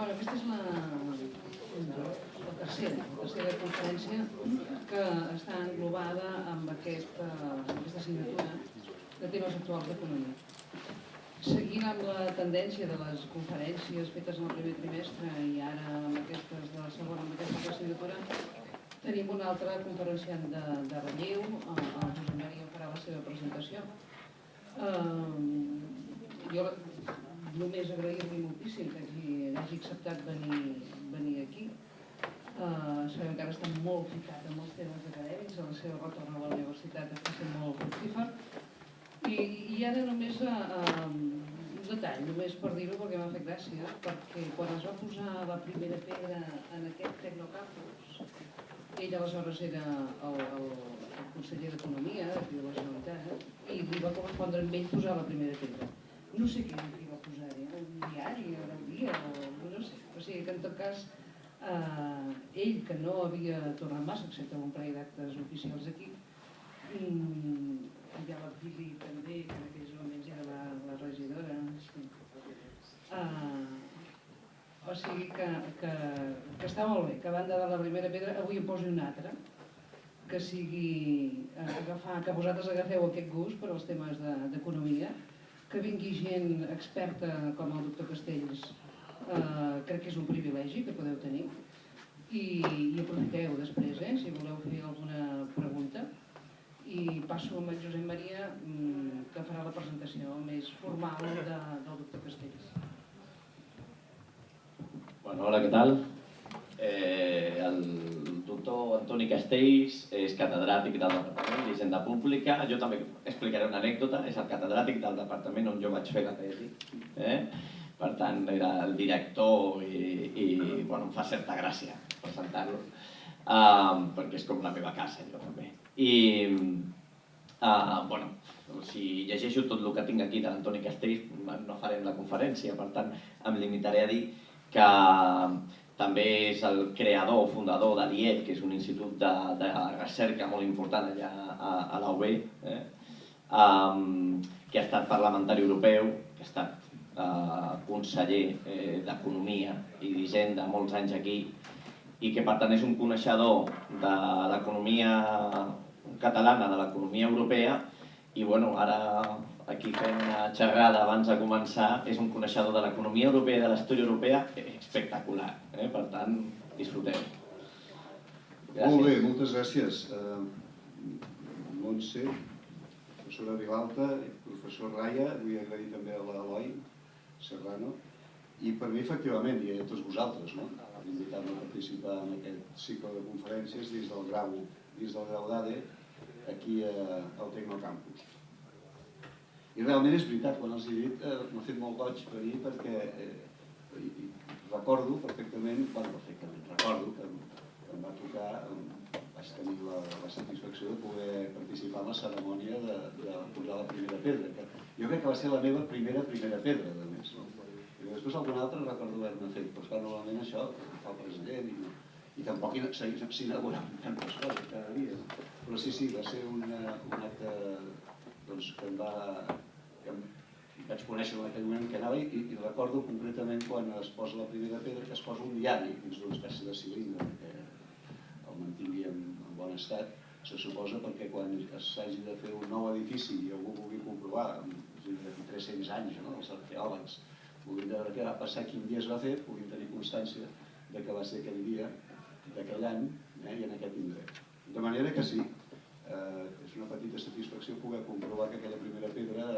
Bueno, aquesta és la, la tercera, la tercera conferència que està englobada amb aquest, uh, aquesta assignatura de temes actuals d'economia. Seguint amb la tendència de les conferències fetes en el primer trimestre i ara amb aquestes de la segona, amb aquesta assignatura, tenim un altre conferenciant de, de relleu, el, Josep Maria farà la seva presentació. Uh, jo només agrair-li moltíssim que hagi, hagi acceptat venir, venir aquí. Uh, sabem que ara està molt ficat en els temes acadèmics, a la seva retorn a la universitat està sent molt fructífer, i, i ara només uh, un detall, només per dir-ho perquè m'ha fet gràcia, perquè quan es va posar la primera pedra en aquest Tecnocampus, ell aleshores era el, el, el conseller d'Economia de la Generalitat i li va correspondre amb ell posar la primera pedra. No sé què posar-hi, eh? un diari, un dia, o no sé. O sigui que en tot cas eh, ell, que no havia tornat massa, excepte un parell d'actes oficials aquí, ha la Pili també, que en aquells moments era la, la regidora. Sí. Uh, o sigui que, que, que està molt bé, que a banda de la primera pedra avui em posi una altra, que sigui uh, agafar, que vosaltres agafeu aquest gust per als temes d'economia, de, que vingui gent experta com el doctor Castells, uh, crec que és un privilegi que podeu tenir, i, i aprofiteu després, eh, si voleu fer alguna pregunta i passo amb el Josep Maria mm, que farà la presentació més formal de, del doctor Castells. Bueno, hola, què tal? Eh, el doctor Antoni Castells és catedràtic del Departament d'Hisenda Pública. Jo també explicaré una anècdota. És el catedràtic del departament on jo vaig fer la tesi. Eh? Per tant, era el director i, i bueno, em fa certa gràcia presentar-lo, um, perquè és com la meva casa, jo també. I, uh, bueno, si llegeixo tot el que tinc aquí de l'Antoni Castells, no farem la conferència, per tant, em limitaré a dir que també és el creador o fundador de l'IEL, que és un institut de, de recerca molt important allà a, a la UB, eh? um, que ha estat parlamentari europeu, que ha estat uh, conseller eh, d'Economia i d'Hisenda molts anys aquí, i que per tant és un coneixedor de l'economia catalana de l'economia europea i bueno, ara aquí fem una xerrada abans de començar, és un coneixedor de l'economia europea i de l'estudi europea espectacular, eh? per tant, disfruteu. Gràcies. Molt bé, moltes gràcies. Uh, Montse, professora Vilalta, professor Raya, vull agrair també a l'Eloi Serrano, i per mi, efectivament, i a tots vosaltres, no? invitar-me a participar en aquest cicle de conferències dins del grau, dins del grau d'ADE, aquí a, al Tecnocampus. I realment és veritat, quan els he dit, eh, m'ha fet molt goig venir perquè eh, i, recordo perfectament, bueno, perfectament, recordo que, que em va tocar, vaig tenir la, la satisfacció de poder participar en la cerimònia de, de posar la primera pedra, que jo crec que va ser la meva primera primera pedra, de més. No? I després alguna altra recordo haver-ne fet, però esclar, normalment això fa el president i no, i tampoc s'inauguraven tantes coses cada dia. Però sí, sí, va ser una, un acte doncs, que em va... Que em, vaig conèixer en aquell moment que anava i, i recordo concretament quan es posa la primera pedra que es posa un diari dins d'una espècie de cilindre que el mantingui en, en bon estat se suposa perquè quan s'hagi de fer un nou edifici i algú vulgui comprovar, d'aquí 300 anys, no? els arqueòlegs, puguin veure què va passar, quin dia es va fer, puguin tenir constància de que va ser aquell dia d'aquell any eh, i en aquest indret. De manera que sí, eh, és una petita satisfacció poder comprovar que aquella primera pedra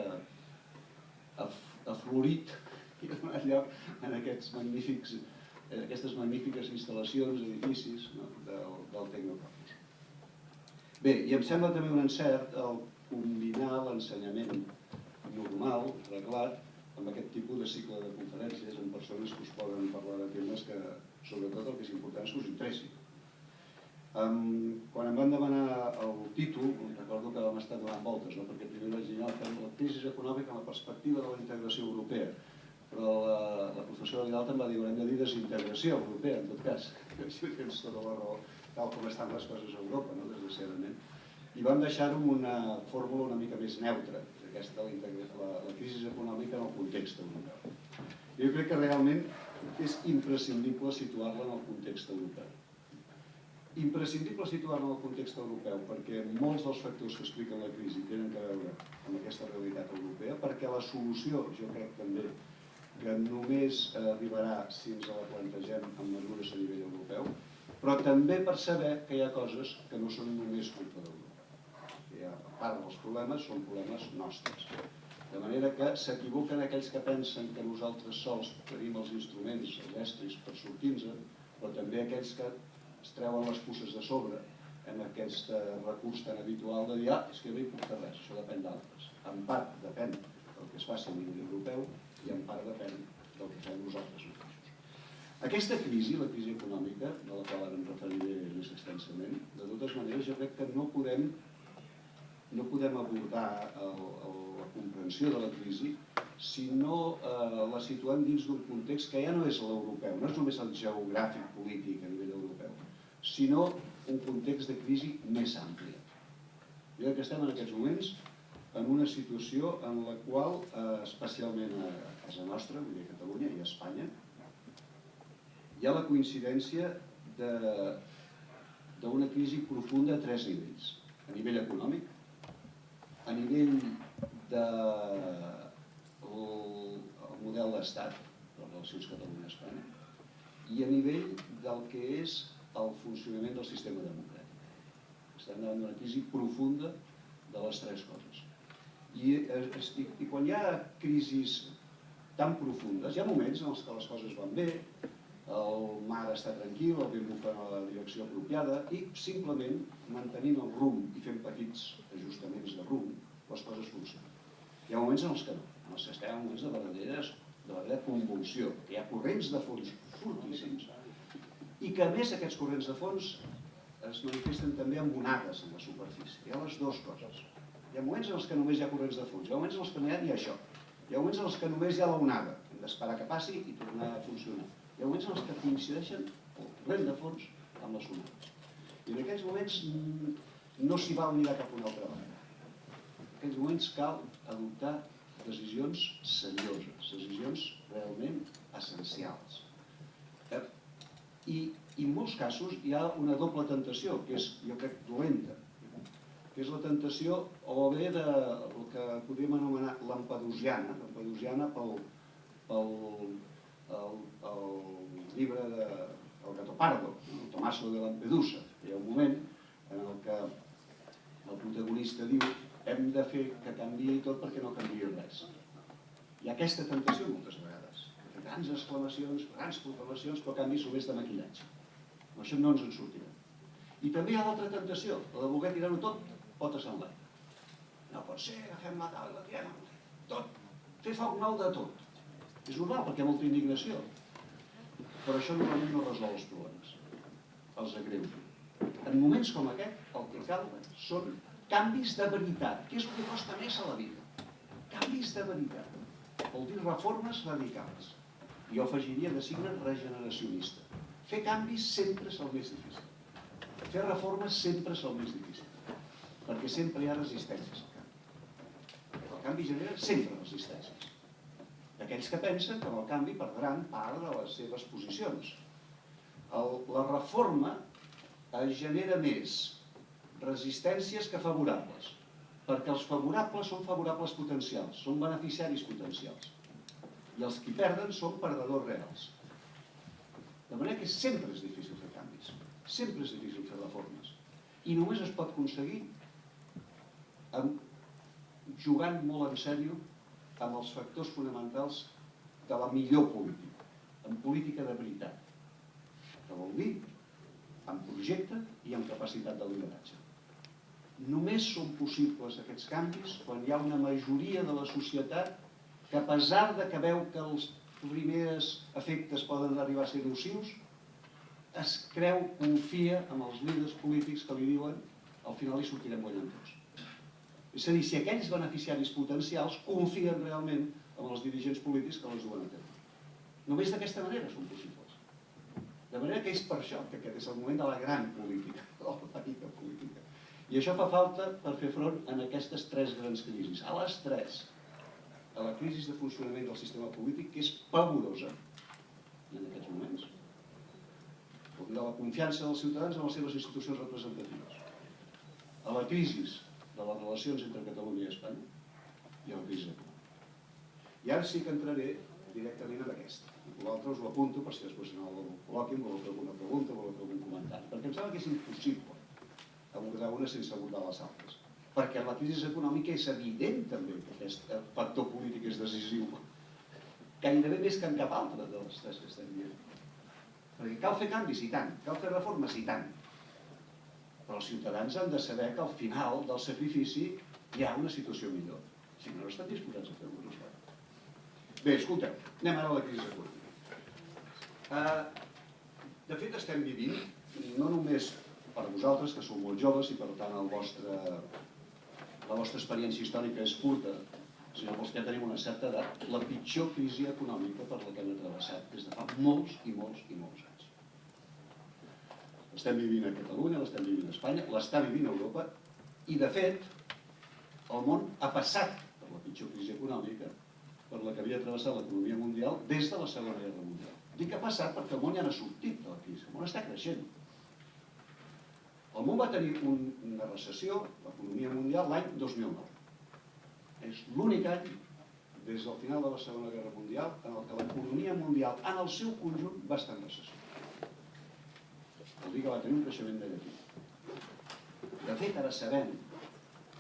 ha, ha florit i ha donat lloc en aquests magnífics, en aquestes magnífiques instal·lacions, edificis no, del, del Tecnocampus. Bé, i em sembla també un encert el combinar l'ensenyament normal, reglat, amb aquest tipus de cicle de conferències amb persones que us poden parlar de temes que, sobretot el que és important és que us interessi. Um, quan em van demanar el títol, recordo que vam estar donant voltes, no? perquè primer vaig dir la crisi econòmica en la perspectiva de la integració europea, però la, la professora Vidal em va dir haurem de dir desintegració europea, en tot cas, que així tens tota la raó, tal com estan les coses a Europa, no? desgraciadament. I vam deixar-ho amb una fórmula una mica més neutra, aquesta la, la, la crisi econòmica en el context europeu. Jo crec que realment és imprescindible situar-la en el context europeu. Imprescindible situar-la en el context europeu perquè molts dels factors que expliquen la crisi tenen a veure amb aquesta realitat europea, perquè la solució, jo crec també, que només arribarà si ens la plantegem amb mesures a nivell europeu, però també per saber que hi ha coses que no són només culpa d'Europa. Que ha part dels problemes són problemes nostres. De manera que s'equivoquen aquells que pensen que nosaltres sols tenim els instruments, els estris per sortir-nos, però també aquells que es treuen les pusses de sobre en aquest recurs tan habitual de dir ah, és que no hi porta res, això depèn d'altres. En part depèn del que es faci a nivell europeu i en part depèn del que fem nosaltres mateixos. Aquesta crisi, la crisi econòmica, de la qual ara em referiré més extensament, de totes maneres jo crec que no podem no podem abordar el, el, la comprensió de la crisi si no eh, la situem dins d'un context que ja no és l'europeu, no és només el geogràfic polític a nivell europeu, sinó un context de crisi més àmplia. Jo crec que estem en aquests moments en una situació en la qual, eh, especialment a casa nostra, vull dir a Catalunya i a Espanya, hi ha la coincidència d'una crisi profunda a tres nivells. A nivell econòmic, a nivell de el, el model d'estat, les relacions Catalunya-Espanya, i a nivell del que és el funcionament del sistema democràtic. Estem davant d'una crisi profunda de les tres coses. I, i, i quan hi ha crisis tan profundes, hi ha moments en els que les coses van bé, el mar està tranquil, el vent bufa en la direcció apropiada i simplement mantenint el rumb i fent petits ajustaments de rumb, les coses funcionen. Hi ha moments en els que no, en els que estem en moments de de verdadera convulsió, que hi ha corrents de fons fortíssims i que a més aquests corrents de fons es manifesten també amb onades en la superfície. Hi ha les dues coses. Hi ha moments en els que només hi ha corrents de fons, hi ha moments en els que no hi ha ni això. Hi ha moments en els que només hi ha l'onada, hem d'esperar que passi i tornar a funcionar. Hi ha moments en els que coincideixen el corrent de fons amb les onades. I en aquests moments mm, no s'hi val mirar cap a una altra banda aquests moments cal adoptar decisions serioses, decisions realment essencials. I, I en molts casos hi ha una doble tentació, que és, jo crec, dolenta, que és la tentació o bé de el que podríem anomenar lampedusiana, lampedusiana pel, pel el, el llibre de el Gatopardo, el Tomaso de Lampedusa. Hi ha un moment en el que el protagonista diu hem de fer que canviï tot perquè no canviï res. Hi ha aquesta tentació moltes vegades. Grans exclamacions, grans proclamacions, però canvis només de maquillatge. Amb això no ens en sortirem. I també hi ha l'altra tentació, la de voler tirar-ho tot potes en l'aire. No pot ser, agafem la taula tirem tot. Fer foc nou de tot. És normal, perquè hi ha molta indignació. Però això normalment no resol els problemes. Els agreuja. En moments com aquest, el que cal són canvis de veritat, que és el que costa més a la vida. Canvis de veritat. Vol dir reformes radicals. Jo afegiria de signe regeneracionista. Fer canvis sempre és el més difícil. Fer reformes sempre és el més difícil. Perquè sempre hi ha resistències al canvi. El canvi genera sempre resistències. D'aquells que pensen que amb el canvi perdran part de les seves posicions. El, la reforma es genera més resistències que favorables, perquè els favorables són favorables potencials, són beneficiaris potencials, i els que perden són perdedors reals. De manera que sempre és difícil fer canvis, sempre és difícil fer reformes, i només es pot aconseguir amb, jugant molt en sèrio amb els factors fonamentals de la millor política, en política de veritat, que vol dir amb projecte i amb capacitat de lideratge. Només són possibles aquests canvis quan hi ha una majoria de la societat que a pesar de que veu que els primers efectes poden arribar a ser nocius, es creu, confia en els líders polítics que li diuen al final hi sortirem guanyant tots. És a dir, si aquells beneficiaris potencials confien realment en els dirigents polítics que les duen a terme. Només d'aquesta manera són possibles. De manera que és per això que aquest és el moment de la gran política, de la petita política. I això fa falta per fer front en aquestes tres grans crisis. A les tres, a la crisi de funcionament del sistema polític, que és pavorosa, en aquests moments? De la confiança dels ciutadans en les seves institucions representatives. A la crisi de les relacions entre Catalunya i Espanya i a la crisi econòmica. I ara sí que entraré directament en aquesta. L'altre us ho apunto per si després en el col·loqui voleu fer alguna pregunta, voleu fer algun comentari. Perquè em sembla que és impossible abordar una sense abordar les altres. Perquè la crisi econòmica és evident també que aquest factor polític és decisiu. Gairebé més que en cap altre de les tres que estem dient. Perquè cal fer canvis, i tant. Cal fer reformes, i tant. Però els ciutadans han de saber que al final del sacrifici hi ha una situació millor. Si no, no estan disposats a fer-ho. Bé, escolteu, anem ara a la crisi econòmica. Uh, de fet, estem vivint, no només per vosaltres, que sou molt joves i per tant el vostre, la vostra experiència històrica és curta, sinó pels que tenim una certa edat, la pitjor crisi econòmica per la que hem travessat des de fa molts i molts i molts anys. L'estem vivint a Catalunya, l'estem vivint a Espanya, l'està vivint a Europa i, de fet, el món ha passat per la pitjor crisi econòmica per la que havia travessat l'economia mundial des de la Segona Guerra Mundial. Dic que ha passat perquè el món ja n'ha sortit de la crisi, el món està creixent. El món va tenir un, una recessió, l'economia mundial, l'any 2009. És l'únic any des del final de la Segona Guerra Mundial en el que l'economia mundial en el seu conjunt va estar en recessió. Vol dir que va tenir un creixement negatiu. De fet, ara sabem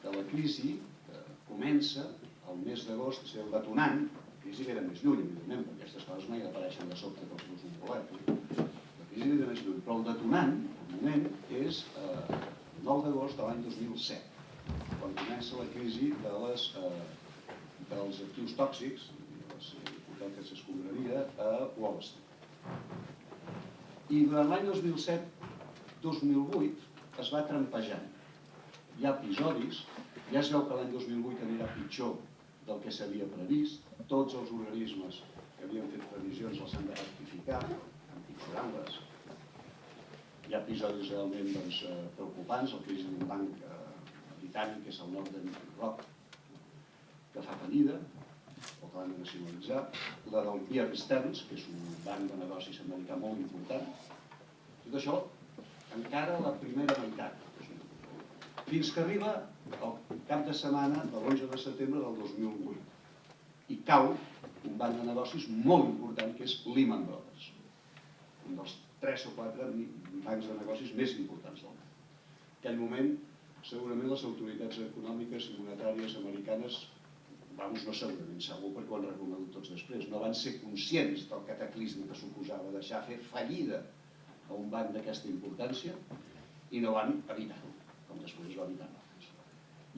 que la crisi eh, comença el mes d'agost ser el detonant, la crisi ve de més lluny, evidentment, perquè aquestes coses mai apareixen de sobte pels meus un? La crisi ve de més lluny, però el detonant, moment, és eh, el 9 d'agost de l'any 2007, quan comença la crisi de les, eh, dels actius tòxics, les hipoteques escombraria, a Wall Street. I durant l'any 2007-2008 es va trampejant. Hi ha episodis, ja es veu que l'any 2008 anirà pitjor del que s'havia previst. Tots els organismes que havien fet previsions les han de rectificar, empitjorant-les. Hi ha episodis realment doncs, eh, preocupants, el crisi d'un banc eh, britànic, que és el Northern Rock, que fa fallida, o que l'han de nacionalitzar, la del Bear Stearns, que és un banc de negocis americà molt important. Tot això encara la primera meitat. Fins que arriba el cap de setmana de l'11 de setembre del 2008 i cau un banc de negocis molt important que és Lehman Brothers, un dels tres o quatre bancs de negocis més importants del món. En aquell moment, segurament les autoritats econòmiques i monetàries americanes, vamos, no segurament, segur perquè ho han reconegut tots després, no van ser conscients del cataclisme que suposava deixar fer fallida a un banc d'aquesta importància i no van evitar-ho, com després va evitar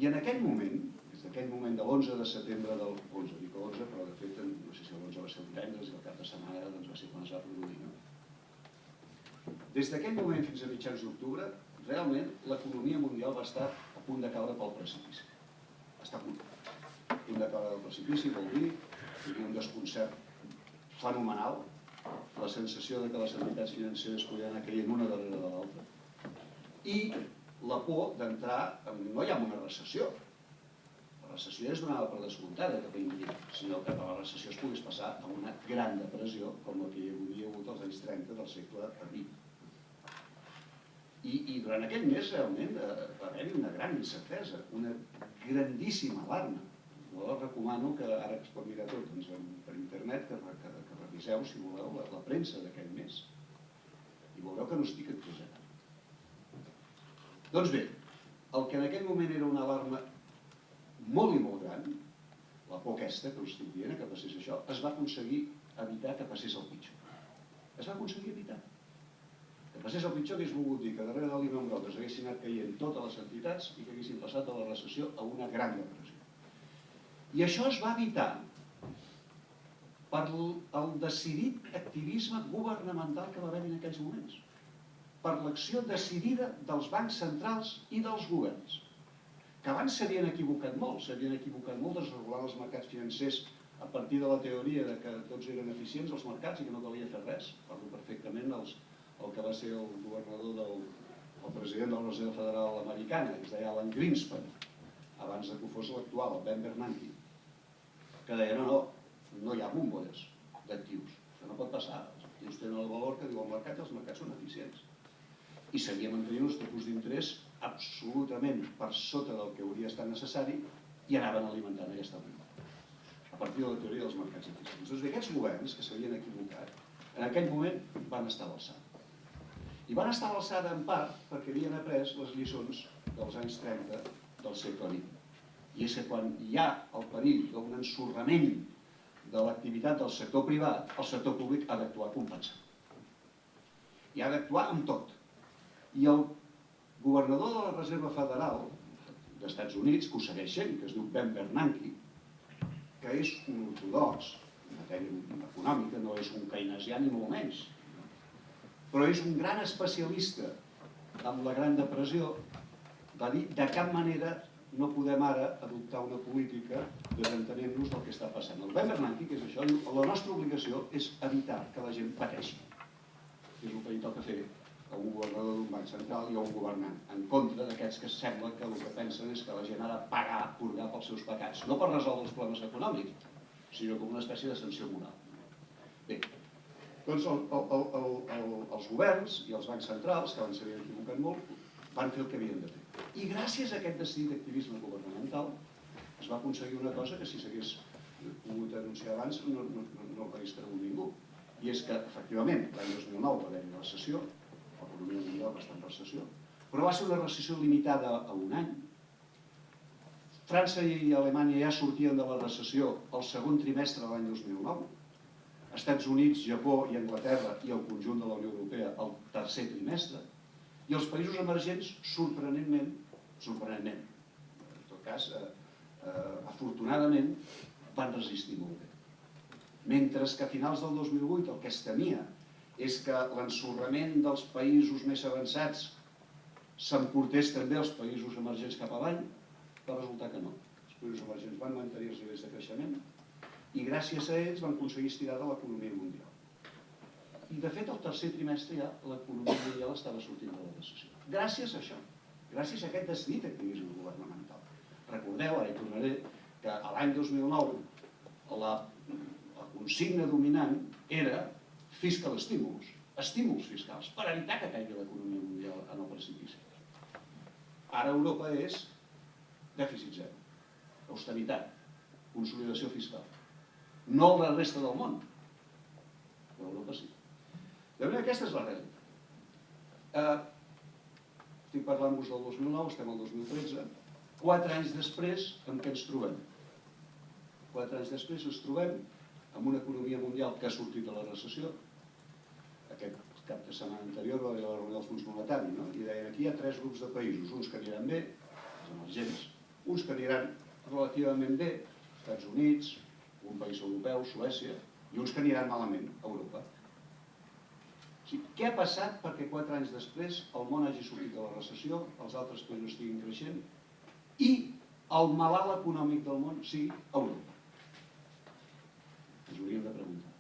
i en aquell moment, des d'aquell moment de l'11 de setembre del 11, dic 11, però de fet no sé si l'11 va ser el divendres i el cap de setmana doncs, va ser quan es va produir. No? Des d'aquell moment fins a mitjans d'octubre, realment l'economia mundial va estar a punt de caure pel precipici. Està a punt. A punt de caure pel precipici vol dir que hi un desconcert fenomenal, la sensació de que les entitats financeres podien anar caient una darrere de l'altra, i la por d'entrar, no hi ha una recessió. La recessió és donada per descomptada a individu, sinó que la recessió es pogués passar a una gran depressió com la que hi havia hagut als anys 30 del segle XX. I, i durant aquell mes realment eh, va haver-hi una gran incertesa, una grandíssima alarma. Jo recomano que ara que es pot mirar tot doncs, per internet, que, que, que reviseu, si voleu, la, la premsa d'aquell mes. I veureu que no estic exagerant. Doncs bé, el que en aquell moment era una alarma molt i molt gran, la por aquesta que us estic dient, que passés això, es va aconseguir evitar que passés el pitjor. Es va aconseguir evitar. Que passés el pitjor hagués volgut dir que darrere de l'Ivan Brothers haguessin anat caient totes les entitats i que haguessin passat de la recessió a una gran depressió. I això es va evitar per el decidit activisme governamental que va haver en aquells moments per l'acció decidida dels bancs centrals i dels governs, que abans s'havien equivocat molt, s'havien equivocat molt desregulant els mercats financers a partir de la teoria de que tots eren eficients els mercats i que no calia fer res. Parlo perfectament els, el que va ser el governador del el president de la Reserva Federal Americana, que es deia Alan Greenspan, abans de que fos l'actual, el Ben Bernanke, que deia, no, no, no hi ha bombolles d'actius, això no pot passar, els Uns tenen el valor que diu el mercat i els mercats són eficients. I seguia mantenint uns tipus d'interès absolutament per sota del que hauria estat necessari i anaven alimentant aquesta ment a partir de la teoria dels mercats eficients. Doncs bé, aquests governs que s'havien equivocat, en aquell moment van estar a l'alçada. I van estar a l'alçada en part perquè havien après les lliçons dels anys 30 del segle XX. I és que quan hi ha el perill d'un ensorrament de l'activitat del sector privat, el sector públic ha d'actuar compensant. I ha d'actuar amb tot. I el governador de la Reserva Federal d'Estats Units, que ho segueix sent, que es diu Ben Bernanke, que és un ortodox en matèria econòmica, no és un keynesià ni molt menys, però és un gran especialista en la Gran Depressió, va dir de cap manera no podem ara adoptar una política desentenent-nos del que està passant. El Ben que és això, la nostra obligació és evitar que la gent pateixi. És el que li toca fer a un governador d'un banc central i a un governant, en contra d'aquests que sembla que el que pensen és que la gent ha de pagar, purgar pels seus pecats, no per resoldre els problemes econòmics, sinó com una espècie de sanció moral. Bé, doncs el, el, el, el, els governs i els bancs centrals, que van s'havien equivocat molt, van fer el que havien de fer. I gràcies a aquest decidit activisme governamental es va aconseguir una cosa que si s'hagués pogut anunciar abans no, no, no, no hagués cregut ningú. I és que, efectivament, l'any 2009 va haver-hi una recessió, l'economia mundial va estar en recessió, però va ser una recessió limitada a un any. França i Alemanya ja sortien de la recessió el segon trimestre de l'any 2009, Estats Units, Japó i Anglaterra i el conjunt de la Unió Europea el tercer trimestre, i els països emergents, sorprenentment, sorprenentment, en tot cas, eh, eh, afortunadament, van resistir molt bé. Mentre que a finals del 2008 el que es temia és que l'ensorrament dels països més avançats s'emportés també als països emergents cap avall, va resultar que no. Els països emergents van mantenir els nivells de creixement i gràcies a ells van aconseguir estirar de l'economia mundial. I de fet el tercer trimestre ja l'economia mundial estava sortint de la recessió. Gràcies a això, gràcies a aquest decidit activisme governamental. Recordeu, ara hi tornaré, que l'any 2009 la, la consigna dominant era fiscal estímuls, estímuls fiscals, per evitar que caigui l'economia mundial en el precipici. Ara Europa és dèficit zero, austeritat, consolidació fiscal. No la resta del món, però Europa sí. De manera aquesta és la realitat. Eh, estic parlant-vos del 2009, estem al 2013, quatre anys després en què ens trobem? Quatre anys després ens trobem amb una economia mundial que ha sortit de la recessió. Aquest cap de setmana anterior va haver la reunió del Fons Monetari, no? i deien aquí hi ha tres grups de països, uns que aniran bé, els emergents, uns que aniran relativament bé, Estats Units, un país europeu, Suècia, i uns que aniran malament, Europa. O sigui, què ha passat perquè quatre anys després el món hagi sortit de la recessió, els altres països estiguin creixent i el malalt econòmic del món sigui Europa? Ens hauríem de preguntar.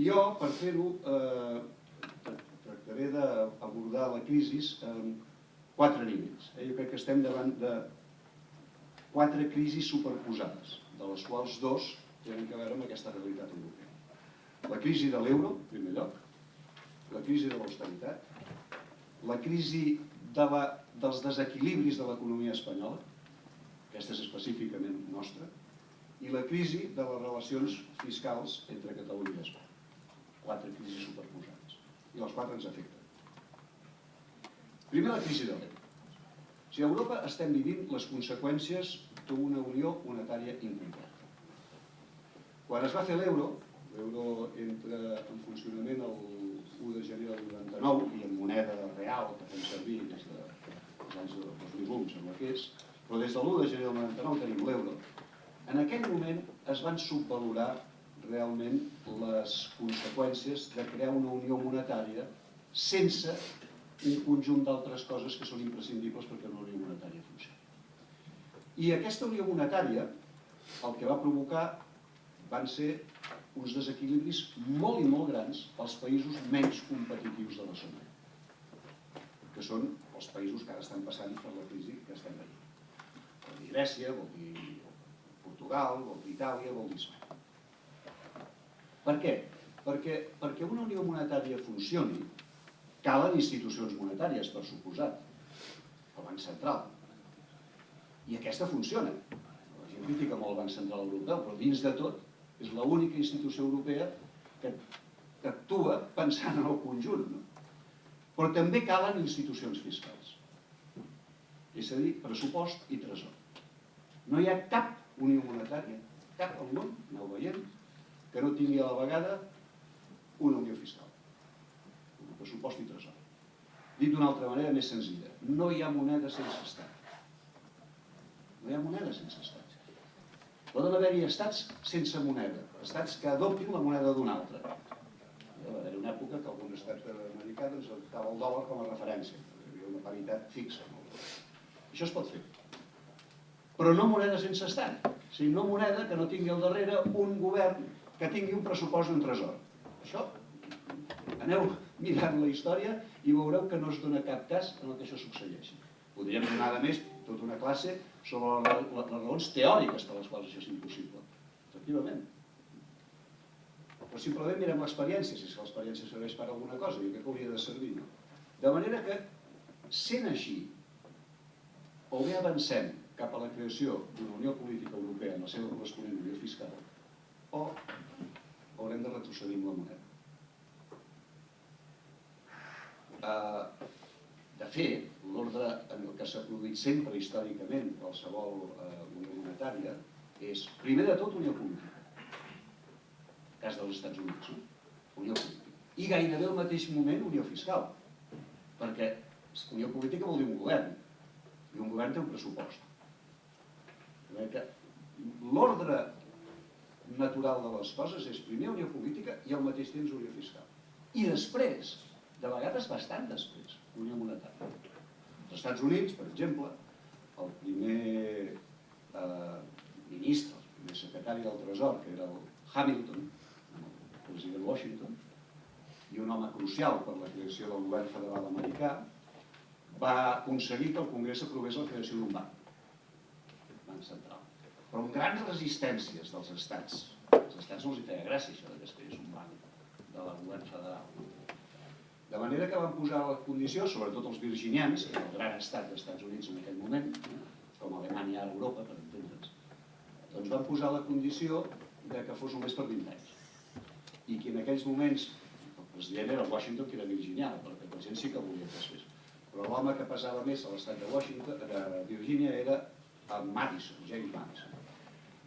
Jo, per fer-ho, eh, tractaré d'abordar la crisi en quatre nivells. Eh? Jo crec que estem davant de quatre crisis superposades, de les quals dos tenen a veure amb aquesta realitat europea. La crisi de l'euro, en primer lloc, la crisi de l'austeritat, la crisi de la, dels desequilibris de l'economia espanyola, aquesta és específicament nostra, i la crisi de les relacions fiscals entre Catalunya i Espanya. Quatre crisis superposades. I les quatre ens afecten. Primer, la crisi de l'euro. Si a Europa estem vivint les conseqüències d'una unió monetària incompleta. Quan es va fer l'euro, l'euro entra en funcionament el 1 de gener del 99 i en moneda real que fem servir des de, dels anys 2001, sembla que és, però des de l'1 de gener del 99 tenim l'euro. En aquell moment es van subvalorar realment les conseqüències de crear una unió monetària sense un conjunt d'altres coses que són imprescindibles perquè una unió monetària funcioni. I aquesta unió monetària el que va provocar van ser uns desequilibris molt i molt grans als països menys competitius de la zona, que són els països que ara estan passant per la crisi que estem veient. Vol dir Grècia, vol dir Portugal, vol dir Itàlia, vol dir Espanya. Per què? Perquè, perquè una unió monetària funcioni, calen institucions monetàries, per suposat. El Banc Central. I aquesta funciona. La gent critica molt el Banc Central Europeu, però dins de tot és l'única institució europea que, actua pensant en el conjunt. No? Però també calen institucions fiscals. És a dir, pressupost i tresor. No hi ha cap unió monetària, cap al món, aneu veient, que no tingui a la vegada una unió fiscal. Un pressupost i tresor. Dit d'una altra manera més senzilla, no hi ha moneda sense estat. No hi ha moneda sense estat. Poden haver-hi estats sense moneda, estats que adoptin la moneda d'un altre. Va haver una època que algun estat americà doncs, adoptava el dòlar com a referència, hi havia una paritat fixa. Això es pot fer. Però no moneda sense estat, no moneda que no tingui al darrere un govern que tingui un pressupost d'un tresor. Això, aneu mirant la història i veureu que no es dona cap cas en el que això succeeixi. Podríem donar, a més, tota una classe sobre les, les raons teòriques per les quals això és impossible. Efectivament. Però simplement mirem l'experiència, si l'experiència serveix per alguna cosa, jo crec que hauria de servir. De manera que, sent així, o bé avancem cap a la creació d'una Unió Política Europea en la seva corresponent Unió Fiscal, o haurem de retrocedir amb la moneda. Uh, de fet, l'ordre en el que s'ha produït sempre històricament qualsevol uh, unió monetària és, primer de tot, unió política. Cas dels Estats Units, no? unió política. I gairebé al mateix moment unió fiscal, perquè unió política vol dir un govern, i un govern té un pressupost. L'ordre natural de les coses és primer unió política i al mateix temps unió fiscal. I després, de vegades bastant després, unió monetària. Els Estats Units, per exemple, el primer eh, ministre, el primer secretari del Tresor, que era el Hamilton, el president Washington, i un home crucial per la creació del govern federal americà, va aconseguir que el Congrés aprovés la creació d'un banc, banc central però amb grans resistències dels estats. Els estats no els hi feia gràcia això que es creés un banc de la govern federal. De manera que van posar la condició, sobretot els virginians, que el gran estat dels Estats Units en aquell moment, com Alemanya ara Europa, per entendre'ns, doncs van posar la condició de que fos només per 20 anys. I que en aquells moments, el president era Washington, que era virginià, perquè la gent sí que volia que es fes. Però l'home que pesava més a l'estat de Washington, de Virgínia, era Madison, James Madison.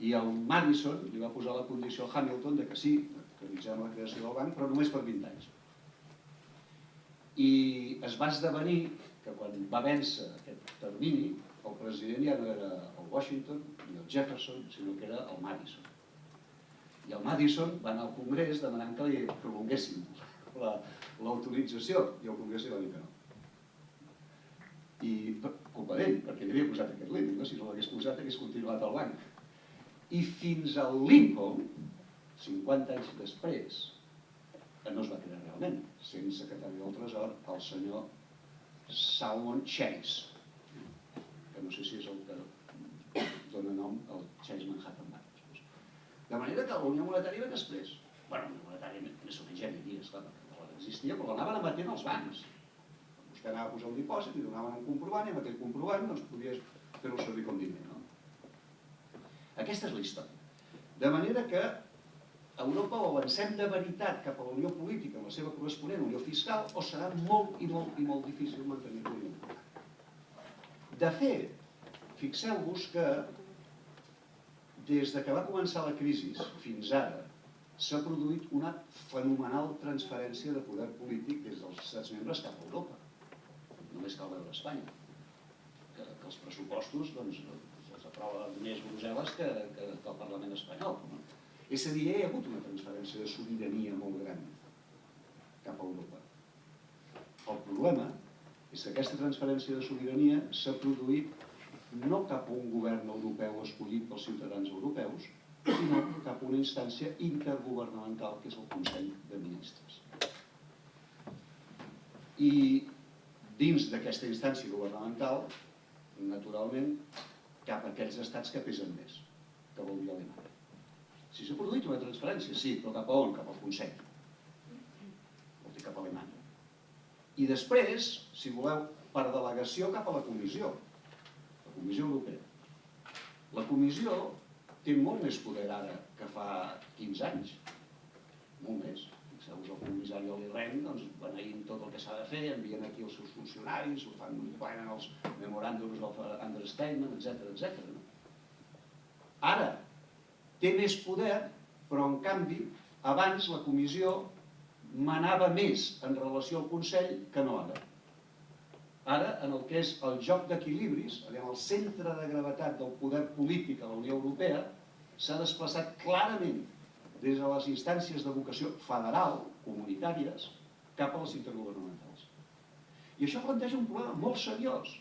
I el Madison li va posar la condició al Hamilton de que sí, que realitzem la creació del banc, però només per 20 anys. I es va esdevenir que quan va vèncer aquest termini, el president ja no era el Washington ni el Jefferson, sinó que era el Madison. I el Madison va anar al Congrés demanant que li prolonguessin l'autorització, la, i el Congrés li va dir que no. I culpa d'ell, perquè havia posat aquest límit, no? si no l'hagués posat hagués continuat al banc i fins al Lincoln, 50 anys després, que no es va crear realment, sent secretari del Tresor, el senyor Salmon Chase, que no sé si és el que dona nom al Chase Manhattan Bank. De manera que la Unió Monetària ve després. Bueno, la Unió Monetària més o menys ja hi havia, esclar, no existia, però l'anaven emetent els bancs. Vostè anava a posar un dipòsit, li donaven un comprovant i amb aquell comprovant doncs, podies fer-ho servir com diner. No? Aquesta és la història. De manera que Europa o avancem de veritat cap a la unió política en la seva corresponent unió fiscal o serà molt i molt i molt difícil mantenir la unió. De fet, fixeu-vos que des de que va començar la crisi fins ara s'ha produït una fenomenal transferència de poder polític des dels estats membres cap a Europa. Només cal veure Espanya. Que, que els pressupostos doncs, aprova més Brussel·les que, que, que el Parlament espanyol. No? És a dir, hi ha hagut una transferència de sobirania molt gran cap a Europa. El problema és que aquesta transferència de sobirania s'ha produït no cap a un govern europeu escollit pels ciutadans europeus, sinó cap a una instància intergovernamental que és el Consell de Ministres. I dins d'aquesta instància governamental, naturalment, cap a aquells estats que pesen més, que vol dir Alemanya. Si s'ha produït una transferència, sí, però cap a on? Cap al Consell. cap a Alemanya. I després, si voleu, per delegació cap a la Comissió, la Comissió Europea. La Comissió té molt més poder ara que fa 15 anys, molt més. Fixeu-vos el comissari Oli Ren, doncs, beneint tot el que s'ha de fer, envien aquí els seus funcionaris, ho fan, plenen els memoràndums of understatement, etc etc. Ara, té més poder, però en canvi, abans la comissió manava més en relació al Consell que no ara. Ara, en el que és el joc d'equilibris, el centre de gravetat del poder polític a la Unió Europea, s'ha desplaçat clarament des de les instàncies de vocació federal, comunitàries, cap a les intergovernamentals. I això planteja un problema molt seriós.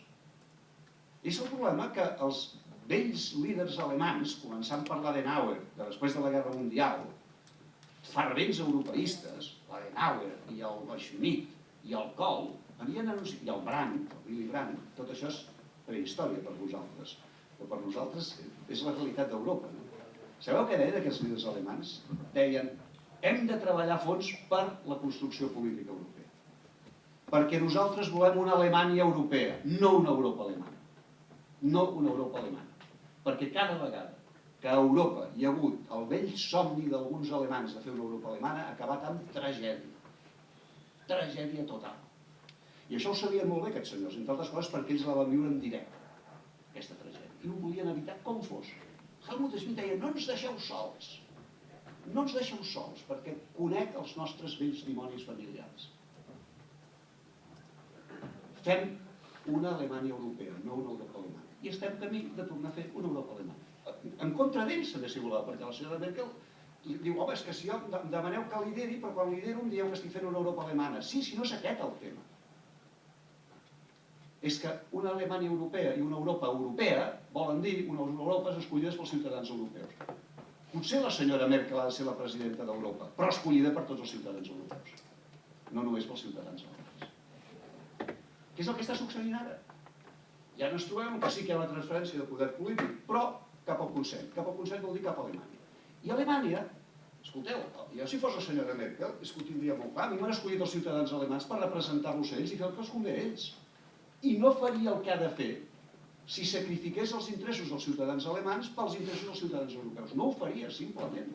És el problema que els vells líders alemans, començant per l'Adenauer, de després de la Guerra Mundial, fervents europeistes, l'Adenauer i el Schmidt i el Kohl, havien anunciat, i el Brandt, el Willy Brandt, tot això és prehistòria per vosaltres, però per nosaltres és la realitat d'Europa. No? Sabeu què deien aquests líders alemans? Deien, hem de treballar fons per la construcció política europea. Perquè nosaltres volem una Alemanya europea, no una Europa alemana. No una Europa alemana. Perquè cada vegada que a Europa hi ha hagut el vell somni d'alguns alemans de fer una Europa alemana ha acabat amb tragèdia. Tragèdia total. I això ho sabien molt bé aquests senyors, entre altres coses perquè ells la van viure en directe, aquesta tragèdia. I ho volien evitar com fos. Helmut Schmidt deia, no ens deixeu sols, no ens deixeu sols, perquè conec els nostres vells dimonis familiars. Fem una Alemanya europea, no una Europa alemana. I estem camí de tornar a fer una Europa alemana. En contra d'ells, també si voleu, perquè la senyora Merkel diu, home, és que si jo em demaneu que lideri, però quan lidero em dieu que estic fent una Europa alemana. Sí, si no és aquest el tema és que una Alemanya europea i una Europa europea volen dir unes Europes escollides pels ciutadans europeus. Potser la senyora Merkel ha de ser la presidenta d'Europa, però escollida per tots els ciutadans europeus, no només pels ciutadans europeus. Què és el que està succeint ara? Ja no ens trobem que sí que hi ha una transferència de poder polític, però cap al Consell. Cap al Consell vol dir cap a Alemanya. I Alemanya, escolteu, jo si fos la senyora Merkel, és que ho tindria molt clar, a mi m'han escollit els ciutadans alemans per representar-los a ells i fer el que els convé a ells i no faria el que ha de fer si sacrifiqués els interessos dels ciutadans alemans pels interessos dels ciutadans europeus. No ho faria, simplement.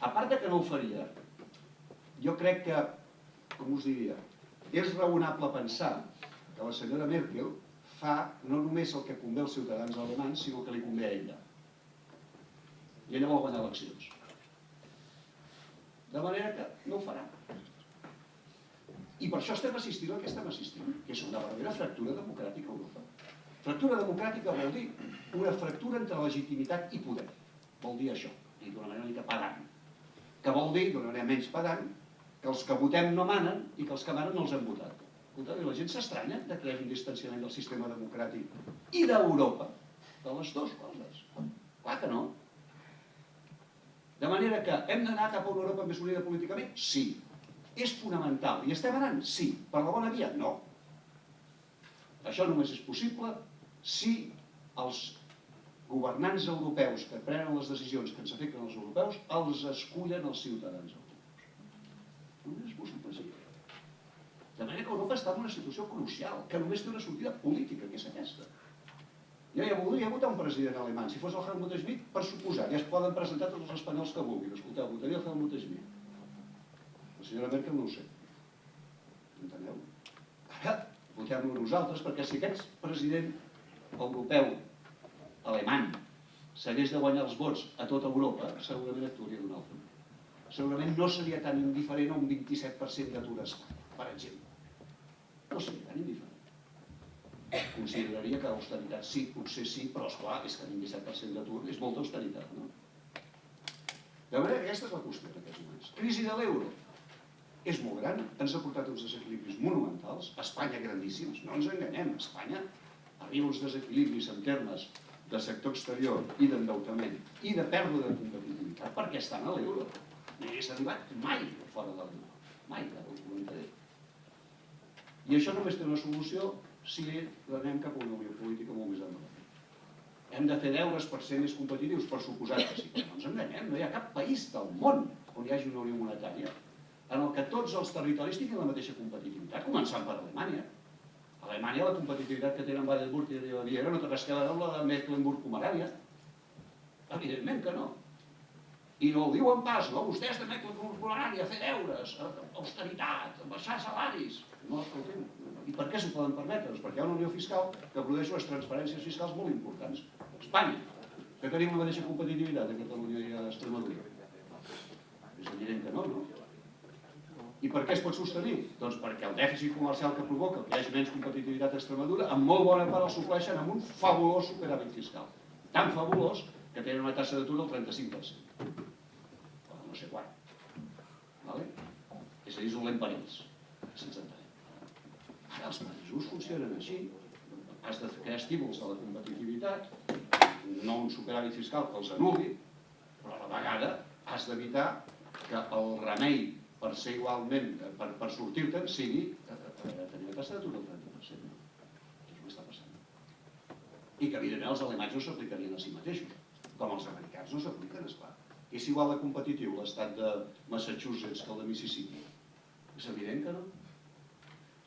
A part de que no ho faria, jo crec que, com us diria, és raonable pensar que la senyora Merkel fa no només el que convé als ciutadans alemans, sinó el que li convé a ella. I ella vol guanyar eleccions. De manera que no ho farà. I per això estem assistint al que estem assistint, que és una verdadera fractura democràtica a Europa. Fractura democràtica vol dir una fractura entre legitimitat i poder. Vol dir això, i d'una manera mica pedant. Que vol dir, d'una manera menys pedant, que els que votem no manen i que els que manen no els hem votat. Escolta, la gent s'estranya que hi un distanciament del sistema democràtic i d'Europa, de les dues coses. Clar que no. De manera que hem d'anar cap a una Europa més unida políticament? Sí és fonamental. I estem anant? Sí. Per la bona via? No. Això només és possible si els governants europeus que prenen les decisions que ens afecten els europeus els escullen els ciutadans europeus. Només és possible així. De manera que Europa està en una situació crucial, que només té una sortida política, que és aquesta. Jo ja voldria votar un president alemany. Si fos el Helmut Schmidt, per suposar, ja es poden presentar tots els espanyols que vulguin. Escolteu, votaria el Helmut Schmidt. La senyora Merkel no ho sé. Enteneu? Ara votem-lo nosaltres, perquè si aquest president europeu, alemany, s'hagués de guanyar els vots a tota Europa, segurament actuaria d'una altra manera. Segurament no seria tan indiferent a un 27% d'atur a Espanya, per exemple. No seria tan indiferent. Consideraria que l'austeritat sí, potser sí, però esclar, és que 27% d'atur és molta austeritat, no? De manera que aquesta és la qüestió en aquests moments. Crisi de l'euro és molt gran, ens ha portat uns desequilibris monumentals, Espanya grandíssims, no ens enganyem, Espanya arriba uns desequilibris en termes de sector exterior i d'endeutament i de pèrdua de competitivitat perquè estan a l'euro. No hi hagués arribat mai fora de l'euro, mai la comunitat. I això només té una solució si anem cap a una unió política molt més endavant. Hem de fer deures per ser més competitius, per suposar que sí, però no ens enganyem, no hi ha cap país del món on hi hagi una unió monetària en el que tots els territoris tinguin la mateixa competitivitat, començant per Alemanya. A Alemanya la competitivitat que tenen Baden-Württemberg i Baviera no té res a veure amb la de Mecklenburg-Pomerània. Evidentment que no. I no ho diuen pas, no? Vostès de Mecklenburg-Pomerània, fer deures, austeritat, baixar salaris. No, escolti'm, i per què s'ho poden permetre? Doncs perquè hi ha una unió fiscal que produeix unes transferències fiscals molt importants. Espanya, que tenim la mateixa competitivitat a Catalunya i a Extremadura. És evident que no, no? I per què es pot sostenir? Doncs perquè el dèficit comercial que provoca que hi hagi menys competitivitat a Extremadura, en molt bona part el supleixen amb un fabulós superàvit fiscal. Tan fabulós que tenen una taxa d'atur del 35%. O no sé quan. Vale? És a dir, és dolent per ells, si ens entenem. Ara els països funcionen així. Has de crear estímuls a la competitivitat, no un superàvit fiscal que els anul·li, però a la vegada has d'evitar que el remei per ser igualment, per, per sortir-te'n, sigui tenir una taxa d'atur del 30%. Això és el que està passant. I que, evidentment, els alemanys no s'aplicarien a si mateixos, com els americans no s'apliquen, esclar. És igual de competitiu l'estat de Massachusetts que el de Mississippi. És evident que no.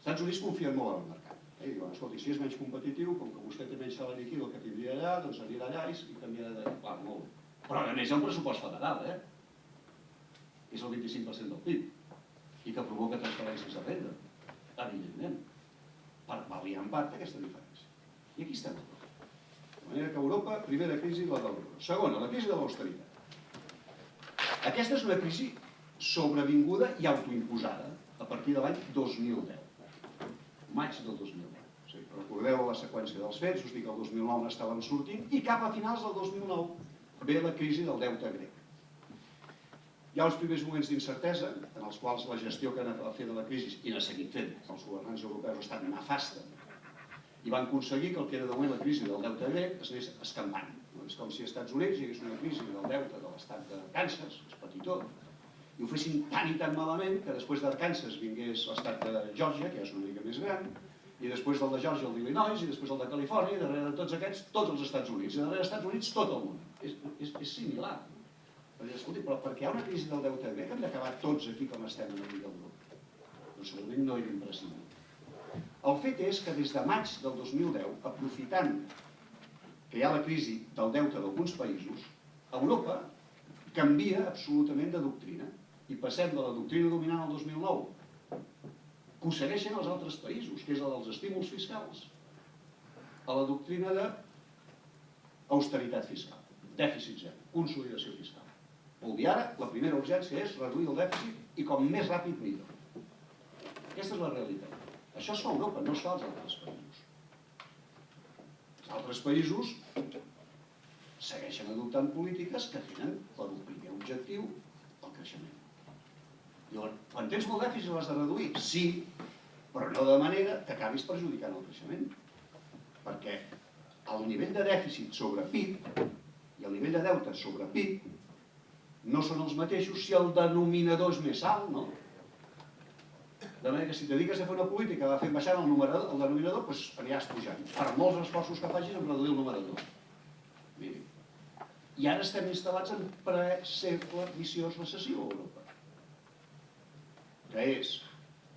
Estats Units confien molt en el mercat. Eh? Diuen, escolti, si és menys competitiu, com que vostè té menys salari aquí del que tindria allà, doncs anirà allà i canviarà de... Clar, molt bé. Però a més hi ha un pressupost federal, eh? és el 25% del PIB i que provoca transferències de renda, evidentment, per pal·liar en part aquesta diferència. I aquí estem. De manera que Europa, primera crisi, la de l'euro. Segona, la crisi de l'austeritat. Aquesta és una crisi sobrevinguda i autoimposada a partir de l'any 2010. Maig del 2010. O sigui, recordeu la seqüència dels fets, us dic el 2009 n'estàvem sortint, i cap a finals del 2009 ve la crisi del deute grec. Hi ha uns primers moments d'incertesa, en els quals la gestió que han a fer de la crisi, i n'ha seguit fent, els governants europeus ha estat nefasta, i van aconseguir que el que era de moment la crisi del deute grec es anés escampant. És com si als Estats Units hi hagués una crisi del deute de l'estat de Kansas, és petitó, i ho fessin tan i tan malament que després d'Arkansas vingués l'estat de Georgia, que ja és una mica més gran, i després del de Georgia el d'Illinois, i després el de Califòrnia, i darrere de tots aquests, tots els Estats Units, i darrere dels Estats Units tot el món. És, és, és similar. Escolti, però perquè hi ha una crisi del deute grec hem d'acabar tots aquí com estem en el del grup. Doncs segurament no era imprescindible. El fet és que des de maig del 2010, aprofitant que hi ha la crisi del deute d'alguns països, Europa canvia absolutament de doctrina i passem de la doctrina dominant el 2009, que ho segueixen els altres països, que és la dels estímuls fiscals, a la doctrina de austeritat fiscal, dèficit zero, consolidació fiscal. Vol dir ara, la primera urgència és reduir el dèficit i com més ràpid millor. Aquesta és la realitat. Això es fa a Europa, no es fa als altres països. Els altres països segueixen adoptant polítiques que tenen per un primer objectiu el creixement. Llavors, quan tens molt dèficit l'has de reduir? Sí, però no de manera que acabis perjudicant el creixement. Perquè el nivell de dèficit sobre PIB i el nivell de deute sobre PIB no són els mateixos si el denominador és més alt, no? De manera que si te dediques a fer una política de fer baixar el, numerador, el denominador, doncs aniràs pujant. Per molts esforços que facis en reduir el numerador. Miri. I ara estem instal·lats en pre-segle viciós recessió a Europa. Que és,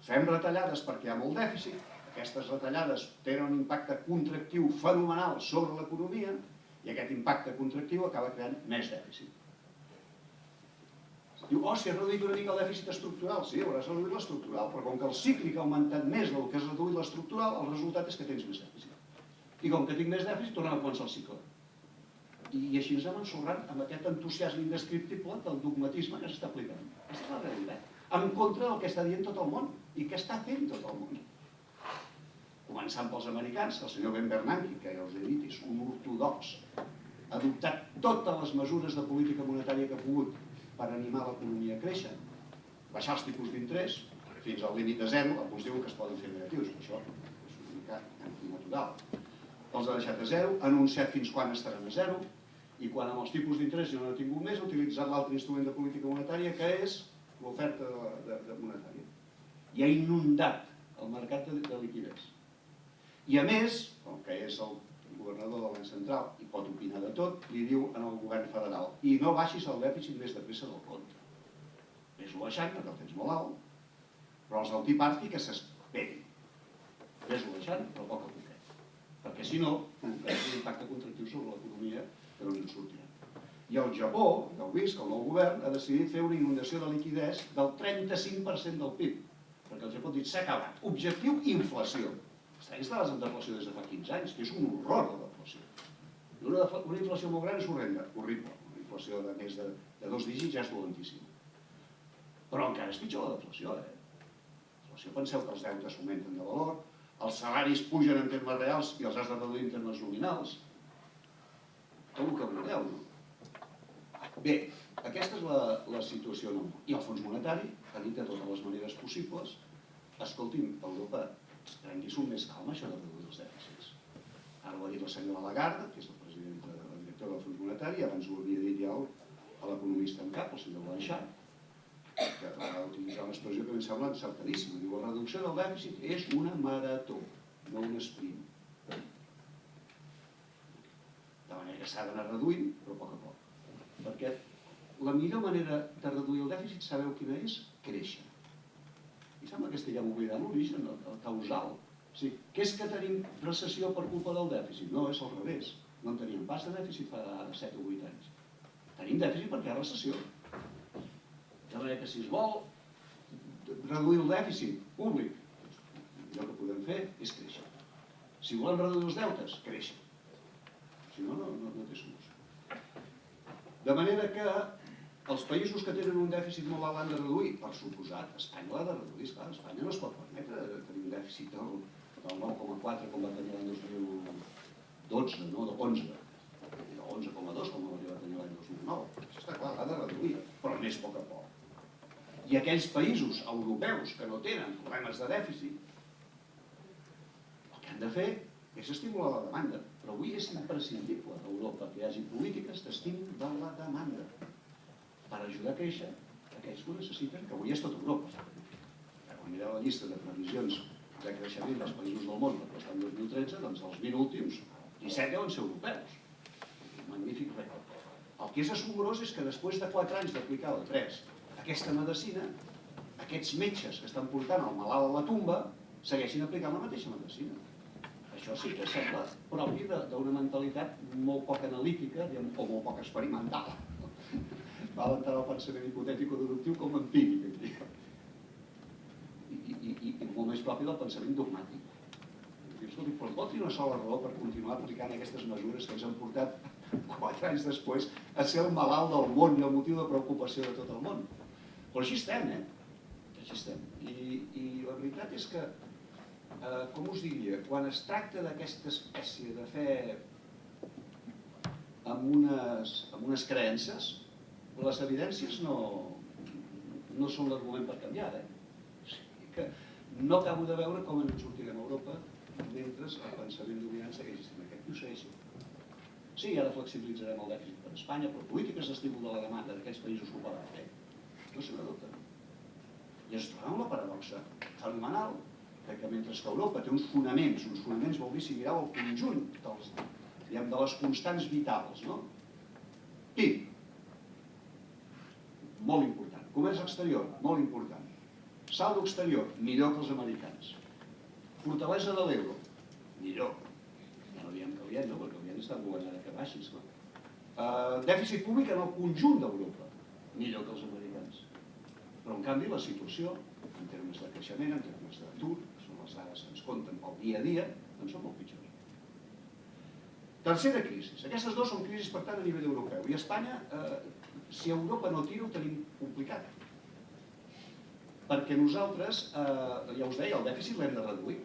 fem retallades perquè hi ha molt dèficit, aquestes retallades tenen un impacte contractiu fenomenal sobre l'economia i aquest impacte contractiu acaba creant més dèficit. Diu, oh, si has reduït una mica el dèficit estructural. Sí, hauràs reduït l'estructural, però com que el cíclic ha augmentat més del que has reduït l'estructural, el resultat és que tens més dèficit. I com que tinc més dèficit, tornem a començar el cicle. I, i així ens hem ensorrat amb aquest entusiasme indescriptible del dogmatisme que s'està aplicant. Aquesta és la realitat. En contra del que està dient tot el món i què està fent tot el món. Començant pels americans, el senyor Ben Bernanke, que ja us he dit, és un ortodox, ha adoptat totes les mesures de política monetària que ha pogut per animar l'economia a créixer, baixar els tipus d'interès fins al límit de zero, alguns diuen que es poden fer negatius, això és una mica antinatural. Els ha deixat a zero, ha anunciat fins quan estaran a zero, i quan amb els tipus d'interès ja no ha tingut més, ha utilitzat l'altre instrument de política monetària, que és l'oferta de, de, de monetària. I ha inundat el mercat de, de liquidez. I a més, com que és el governador del Banc Central i pot opinar de tot, li diu en el govern federal i no baixis el dèficit més de pressa del compte. Ves-lo baixant perquè el tens molt alt, però els del Tea Party que s'esperin. Ves-lo baixant, però poc a poquet. Perquè si no, tindrà un impacte contractiu sobre l'economia que no en sortirà. I el Japó, ja heu vist que el nou govern ha decidit fer una inundació de liquidez del 35% del PIB. Perquè el Japó ha dit s'ha acabat. Objectiu, inflació. Està instal·lats en deflació des de fa 15 anys, que és un horror la deflació. Una, una inflació molt gran és horrenda, horrible. Una inflació de més de, de dos dígits ja és dolentíssima. Però encara és pitjor la deflació, eh? La deflació, penseu que els deutes augmenten de valor, els salaris pugen en termes reals i els has de reduir en termes nominals. Tot el que vulgueu, no? Bé, aquesta és la, la situació en. I el Fons Monetari ha dit de totes les maneres possibles escolti'm, Europa, prengui-s'ho més calma això de reduir els dèficits. Ara ho ha dit la senyora Lagarde, que és la presidenta, la directora del Fons Monetari, abans ho havia dit ja a l'economista en cap, el senyor Blanchard, que va utilitzar una expressió que em sembla encertadíssima. Diu, la reducció del dèficit és una marató, no un sprint. De manera que s'ha d'anar reduint, però a poc a poc. Perquè la millor manera de reduir el dèficit, sabeu quina és? Créixer. I sembla que estiguem oblidant l'origen, el, el causal. O sigui, què és que tenim recessió per culpa del dèficit? No, és al revés. No en teníem pas de dèficit fa 7 o 8 anys. Tenim dèficit perquè hi ha recessió. De manera que si es vol reduir el dèficit públic, doncs, allò que podem fer és créixer. Si volem reduir els deutes, créixer. Si no, no, no, no té solució. De manera que els països que tenen un dèficit molt alt l'han de reduir, per suposat, Espanya l'ha de reduir, esclar, Espanya no es pot permetre tenir un dèficit del, del 9,4 com va tenir l'any 2012, no, de 11, i de 11,2 com va tenir l'any 2009. Això està clar, l'ha de reduir, però més a poc a poc. I aquells països europeus que no tenen problemes de dèficit, el que han de fer és estimular la demanda. Però avui és imprescindible a Europa que hi hagi polítiques d'estímul de la demanda per ajudar a créixer aquells que ho necessiten, que avui és tot Europa. Quan mireu la llista de previsions de creixement dels països del món per l'any 2013, doncs els 20 últims, 17 deuen ser europeus. Magnífic rècord. El que és assombrós és que després de 4 anys d'aplicar la 3 aquesta medicina, aquests metges que estan portant el malalt a la tomba segueixin aplicant la mateixa medicina. Això sí que sembla propi d'una mentalitat molt poc analítica o molt poc experimental. Val entrar al pensament hipotètic o deductiu com empíric. aquí. I, i, i, i molt més propi del pensament dogmàtic. Dius, escolti, però pot tenir una sola raó per continuar aplicant aquestes mesures que ens han portat quatre anys després a ser el malalt del món i el motiu de preocupació de tot el món. Però així estem, eh? Així estem. I, i la veritat és que, eh, com us diria, quan es tracta d'aquesta espècie de fe amb unes, amb unes creences, les evidències no, no són l'argument per canviar, eh? Que no acabo de veure com ens en sortirem a Europa mentre el pensament dominant segueixi sent aquest. I ho segueixi. Sí, ara flexibilitzarem el dèficit per Espanya, però polítiques d'estímul de la demanda d'aquells països ho poden fer. No se n'adopten. I ens trobem la paradoxa fenomenal que mentre que Europa té uns fonaments, uns fonaments vol dir si mireu el conjunt dels, diguem, de les constants vitals, no? PIB, molt important. Comerç exterior, molt important. Saldo exterior, millor que els americans. Fortalesa de l'euro, millor. Ja no diem que ien, no? perquè ien està governant a que baixis. No? Uh, dèficit públic en el conjunt d'Europa, millor que els americans. Però en canvi la situació, en termes de creixement, en termes d'atur, les dades que ens compten pel dia a dia, doncs són molt pitjors. Tercera crisi. Aquestes dues són crisis, per tant, a nivell europeu. I a Espanya, eh, si Europa no tira, ho tenim complicat. Perquè nosaltres, eh, ja us deia, el dèficit l'hem de reduir.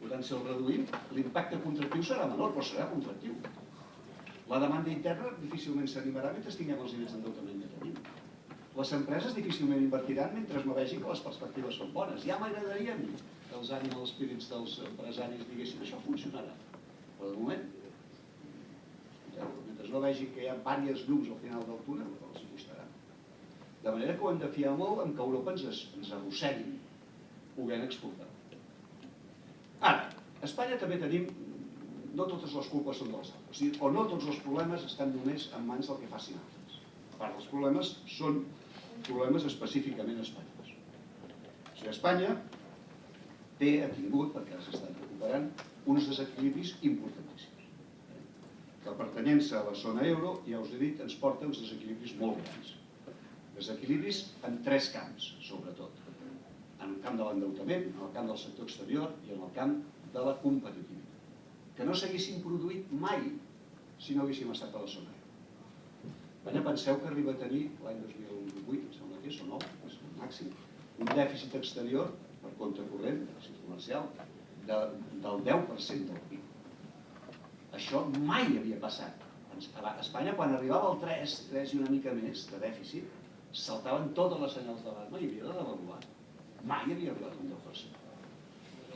Per tant, si el reduïm, l'impacte contractiu serà menor, però serà contractiu. La demanda interna difícilment s'animarà mentre tinguem els nivells d'endeutament que tenim. Les empreses difícilment invertiran mentre no vegin que les perspectives són bones. Ja m'agradaria a mi que els animal spirits dels empresaris diguessin això funcionarà. Però de moment, mentre no vegin que hi ha diverses llums al final del túnel, els costarà. De manera que ho hem de fiar molt en que Europa ens, ens arrossegui podent exportar. Ara, a Espanya també tenim, no totes les culpes són dels altres, o, no tots els problemes estan només en mans del que facin altres. A part dels problemes són problemes específicament espanyols. O sigui, Espanya té, ha tingut, perquè ara s'estan recuperant, uns desequilibris importantíssims. La pertanyença a la zona euro, ja us he dit, ens porta uns desequilibris molt grans. Desequilibris en tres camps, sobretot. En el camp de l'endeutament, en el camp del sector exterior i en el camp de la competitivitat. Que no s'haguessin produït mai si no haguéssim estat a la zona euro. Espanya penseu que arriba a tenir l'any 2008, em sembla que és, o no, és el màxim, un dèficit exterior compte corrent, dèficit comercial, de, del 10% del PIB. Això mai havia passat. A Espanya, quan arribava al 3, 3 i una mica més de dèficit, saltaven totes les senyals d'alarma i havia de devaluar. Mai havia arribat un 10%.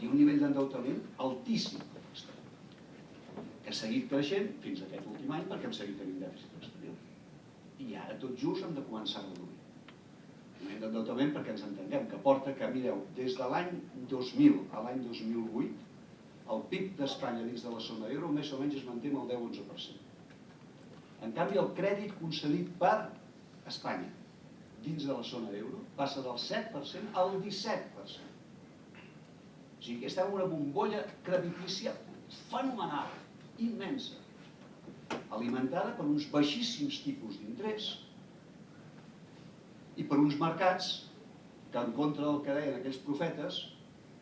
I un nivell d'endeutament altíssim que ha seguit creixent fins aquest últim any perquè hem seguit tenint dèficit exterior. I ara tot just hem de començar a reduir. D'endeutament perquè ens entenguem, que porta que, mireu, des de l'any 2000 a l'any 2008, el PIB d'Espanya dins de la zona euro més o menys es manté amb el 10-11%. En canvi, el crèdit concedit per Espanya dins de la zona euro passa del 7% al 17%. O sigui estem en una bombolla creditícia fenomenal, immensa, alimentada per uns baixíssims tipus d'interès i per uns mercats que, en contra del que deien aquells profetes,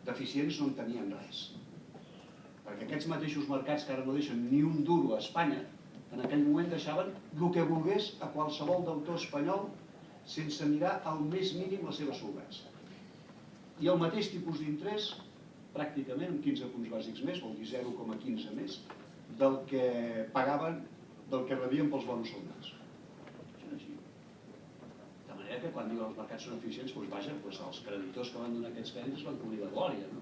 deficients no en tenien res. Perquè aquests mateixos mercats que ara no deixen ni un duro a Espanya, en aquell moment deixaven el que volgués a qualsevol deutor espanyol sense mirar al més mínim la seva solvència. I el mateix tipus d'interès pràcticament amb 15 punts bàsics més, vol dir 0,15 més, del que pagaven, del que rebien pels bons soldats. Això és així. De manera que quan diuen els mercats són eficients, doncs vaja, doncs els creditors que van donar aquests crèdits van cobrir la glòria, no?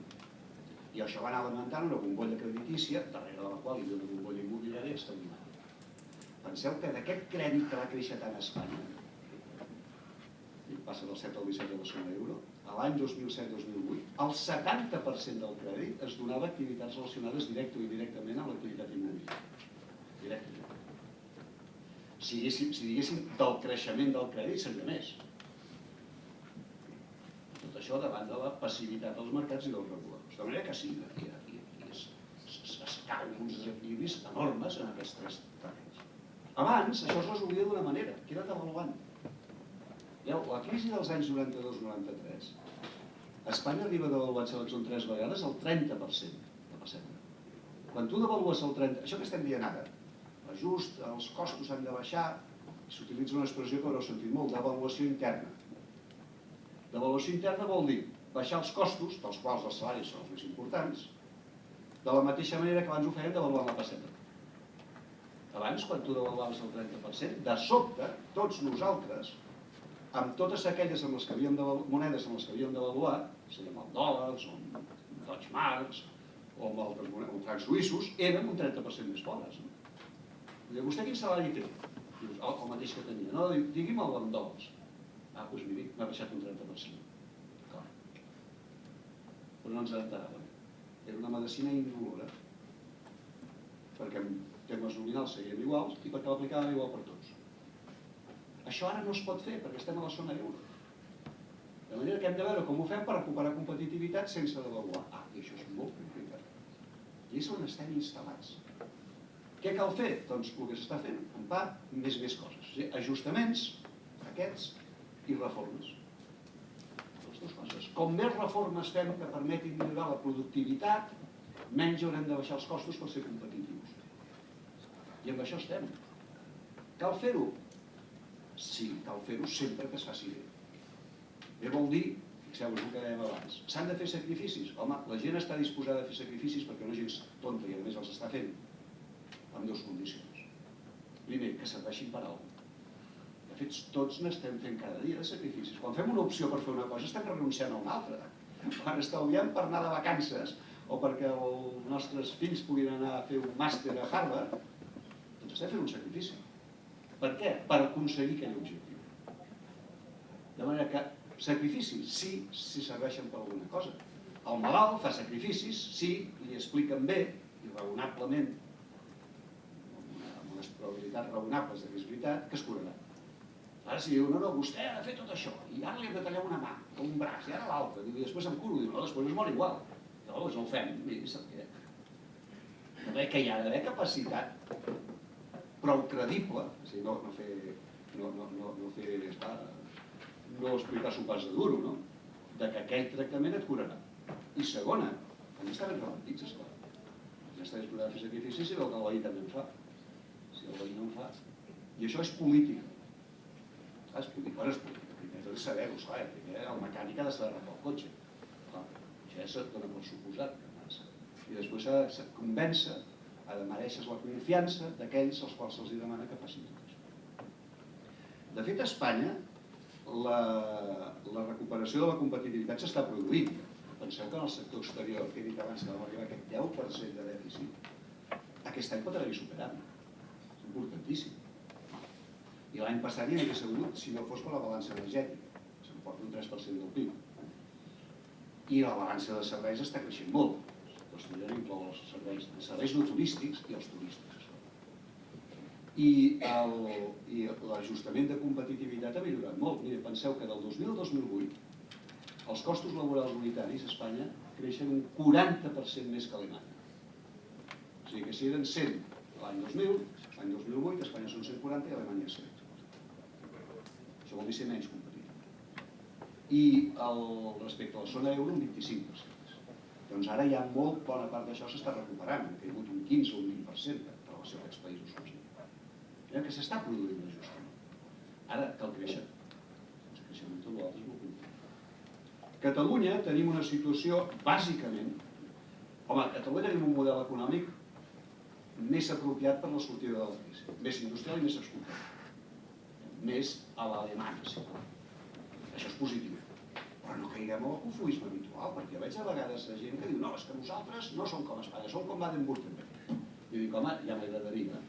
I això va anar alimentant una bombolla creditícia, darrere de la qual hi havia una bombolla immobiliària extraordinària. Penseu que d'aquest crèdit que va créixer tant a Espanya, passa del 7 al 17 de la zona euro, a l'any 2007-2008, el 70% del crèdit es donava a activitats relacionades directe o indirectament amb l'activitat immobiliària. Directe. Si, diguéssim, si diguéssim del creixement del crèdit seria més. Tot això davant de la passivitat dels mercats i dels reguladors. De manera que sí, aquí, aquí, aquí es, es, es cauen uns desequilibris enormes en aquests tres terrenys. Abans això es resolia d'una manera, que era devaluant. La crisi dels anys 92-93, Espanya arriba a devaluar són tres vegades el 30% de. Quan tu devalues el 30%, això que estem dient ara, l'ajust, els costos han de baixar, s'utilitza una expressió que haureu sentit molt, devaluació interna. Devaluació interna vol dir baixar els costos, dels quals els salaris són els més importants, de la mateixa manera que abans ho feien devaluant la pessetra. Abans, quan tu devaluaves el 30%, de sobte, tots nosaltres amb totes aquelles amb les que havíem de, monedes amb les que havíem d'avaluar, sigui amb el dòlars, o amb Deutsche Marks, o amb altres monedes, amb francs suïssos, érem un 30% més pobres. No? Diu, vostè quin salari té? Dius, el, el mateix que tenia. No, digui'm el dòlars. Ah, doncs miri, m'ha baixat un 30%. Clar. Però no ens enteràvem. Era una medicina indolora. Perquè en temes nominals seguien iguals i perquè l'aplicàvem igual per tots. Això ara no es pot fer perquè estem a la zona euro. De manera que hem de veure com ho fem per recuperar competitivitat sense devaluar. Ah, i això és molt complicat. I és on estem instal·lats. Què cal fer? Doncs el que s'està fent, en part, més més coses. Ajustaments, aquests, i reformes. Les dues coses. Com més reformes fem que permetin millorar la productivitat, menys haurem de baixar els costos per ser competitius. I amb això estem. Cal fer-ho? Sí, cal fer-ho sempre que es faci bé. Bé vol dir, fixeu-vos el que dèiem abans, s'han de fer sacrificis. Home, la gent està disposada a fer sacrificis perquè no és tonta i a més els està fent amb dues condicions. Primer, que serveixin per alguna De fet, tots n'estem fent cada dia de sacrificis. Quan fem una opció per fer una cosa, estem renunciant a una altra. Quan estalviem per anar de vacances o perquè els nostres fills puguin anar a fer un màster a Harvard, doncs estem fent un sacrifici. Per què? Per aconseguir aquell objectiu. De manera que sacrificis, sí, si serveixen per alguna cosa. El malalt fa sacrificis, sí, li expliquen bé i raonablement, unes probabilitats raonables de és veritat, que es curarà. Ara si diu, no, no, vostè ha de fer tot això, i ara li hem de tallar una mà, o un braç, i ara l'altre, i després em curo, diu, no, després es mor igual. Llavors no ho fem, i sap què? No veig que hi ha d'haver capacitat prou credible, o sigui, no, no fer, no, no, no, no fer, esclar, no explicar-s'ho pas de duro, no? De que aquell tractament et curarà. I segona, també està ben repartits, esclar. Ja està disposat a fer sacrificis si veu que veí també en fa. El veí no en fa. I això és política. Clar, és política, bueno, és política. Primer és saber-ho, esclar, primer el mecànic ha de saber arreglar el cotxe. Clar, això ja se't dona per suposat que. I després s'ha de convèncer, ha de mereixer la confiança d'aquells als quals se'ls demana que facin tot. De fet, a Espanya, la, la recuperació de la competitivitat s'està produint. Penseu que en el sector exterior, que he dit abans que vam arribar a aquest 10% de dèficit, aquest any pot haver-hi superat. Importantíssim. I l'any passat ja hauria sigut si no fos per la balança energètica. S'emporta un 3% del PIB. I la balança de serveis està creixent molt. El estudiant inclou els serveis, els serveis no turístics i els el- i l'ajustament de competitivitat ha millorat molt. Mira, penseu que del 2000 al 2008 els costos laborals unitaris a Espanya creixen un 40% més que a Alemanya. O sigui que si eren 100 l'any 2000, l'any 2008 a Espanya són 140 i Alemanya 100. Això vol dir ser menys competitiu. I el, respecte a la zona euro, un 25%. Doncs ara ja molt bona part d'això s'està recuperant, ha caigut un 15 o un 20% en relació a aquests països. Mira que s'està produint l'ajustament. Ara cal créixer. El creixement tot l'altre. Catalunya tenim una situació, bàsicament, home, a Catalunya tenim un model econòmic més apropiat per la sortida de la crisi, més industrial i més exportador. Més a l'alemany, sí. Això és positiu. Però no caiguem al cofoisme habitual, perquè veig a vegades gent que diu no, és que nosaltres no som com Espanya, som com Baden-Württemberg. I dic, home, ja m'agradaria.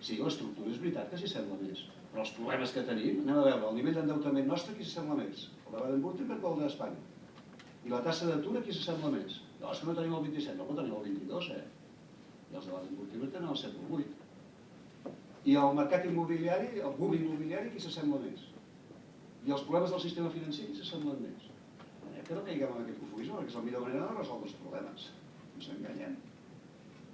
Sí, l'estructura és veritat que s'hi sembla més, però els problemes que tenim, anem a veure, el nivell d'endeutament nostre qui s'assembla més? El de Baden-Württemberg o el d'Espanya? I la tassa d'atur qui s'assembla més? No, és que no tenim el 27, no, però tenim el 22, eh? I els de Baden-Württemberg tenen el 7 o el 8. I el mercat immobiliari, el boom immobiliari, qui s'assembla més? I els problemes del sistema financer, qui s'assemblen més? Eh, que no caiguem en aquest confusió, perquè és la millor manera de resoldre els problemes. Ens enganyem.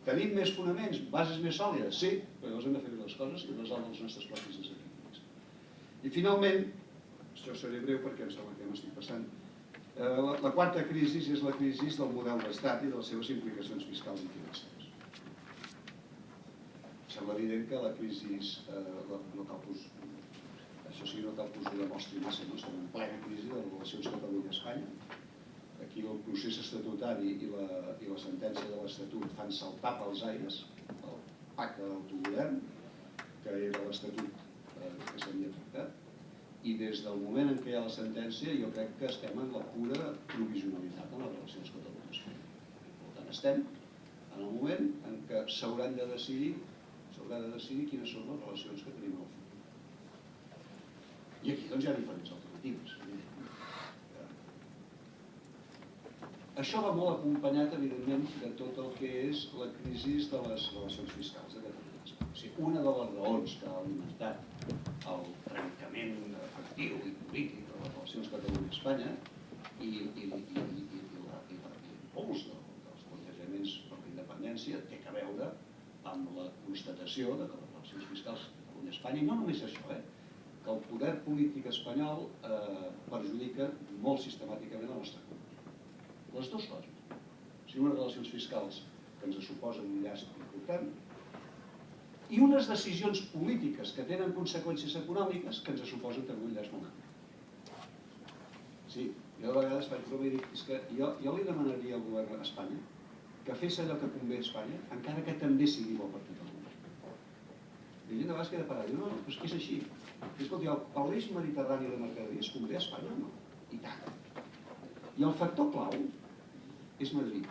Tenim més fonaments, bases més sòlides? Sí, però llavors hem de fer les coses i resoldre els nostres propis desequilibris. I finalment, això seré breu perquè em sembla que m'estic passant, eh, la, la quarta crisi és la crisi del model d'estat i de les seves implicacions fiscals i financeres. Sembla evident que la crisi, eh, no cal us, això sí, no cal que us ho demostri massa, no? estem en plena crisi de relacions Catalunya-Espanya, aquí el procés estatutari i la, i la sentència de l'Estatut fan saltar pels aires el pacte d'autogovern, que era l'Estatut eh, que s'havia tractat, i des del moment en què hi ha la sentència jo crec que estem en la pura provisionalitat en les relacions Catalunya-Espanya. Per tant, estem en el moment en què s'hauran de decidir s'haurà de decidir quines són les relacions que tenim al futur. I aquí doncs hi ha diferents alternatives. Això va molt acompanyat, evidentment, de tot el que és la crisi de les relacions fiscals de Catalunya. O sigui, una de les raons que ha alimentat el trencament efectiu i polític de les relacions Catalunya-Espanya i, i, i, i, i, i i i amb la constatació de que les relacions fiscals de Catalunya-Espanya, i no només això, eh, que el poder polític espanyol eh, perjudica molt sistemàticament la nostra economia. Les dues coses. O sigui, unes relacions fiscals que ens suposen un llast important i unes decisions polítiques que tenen conseqüències econòmiques que ens suposen també un llast gran. Sí, jo de vegades faig broma i dic, és que jo, jo li demanaria al govern d'Espanya que fes allò que convé a Espanya, encara que també sigui bo per. I la gent de vegades queda parada, no, no, però és que és així. I escolti, el, el mediterrani de mercaderies convé a Espanya no? I tant. I el factor clau és Madrid.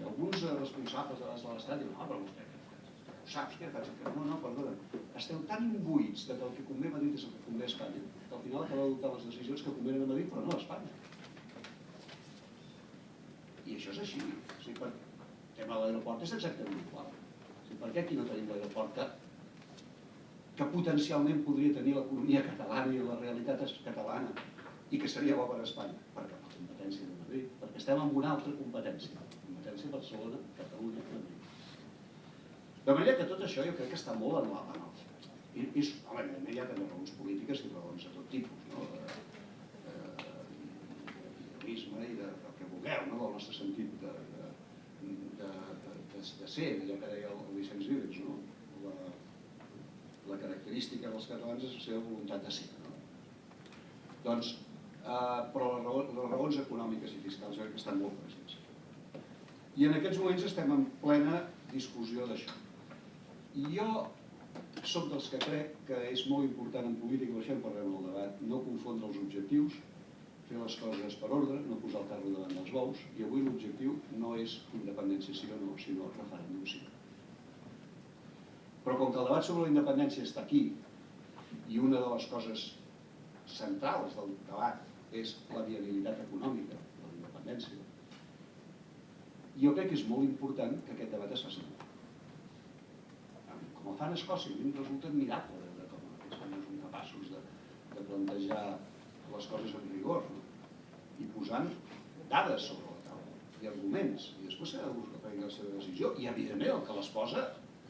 I alguns responsables de l'estat diuen, no, però vostè ho faig? Que no, no, perdona. Esteu tan imbuïts de que el que convé a Madrid és el que convé a Espanya, que al final acabeu adoptar les decisions que convenen a Madrid, però no a Espanya. I això és així. O per... El tema de l'aeroport és exactament igual. O per què aquí no tenim l'aeroport que que potencialment podria tenir l'economia catalana i la realitat catalana i que seria bo per Espanya? Perquè la competència de Madrid, perquè estem en una altra competència, competència Barcelona, Catalunya, Madrid. De manera que tot això jo crec que està molt en la mà. I, i home, evidentment hi ha també raons polítiques i raons de tot tipus, no? Eh, eh, i de, del que vulgueu, no? del nostre sentit de, de, de, de, de, ser, allò que deia el Vicenç Vives, no? la, la característica dels catalans és la seva voluntat de ser. No? Doncs, eh, però les raons, les raons econòmiques i fiscals que estan molt presents. I en aquests moments estem en plena discussió d'això. I jo soc dels que crec que és molt important en política, això en parlem en el debat, no confondre els objectius, fer les coses per ordre, no posar el carro davant dels bous, i avui l'objectiu no és independència sí o no, sinó referèndum sí. Però com que el debat sobre la independència està aquí, i una de les coses centrals del debat és la viabilitat econòmica de la independència, jo crec que és molt important que aquest debat es faci. Com el fan a Escòcia, a mi em resulta admirable veure com són capaços de, de plantejar les coses amb rigor i posant dades sobre la taula i arguments, i després s'ha de prendre la seva decisió, i evidentment el que les posa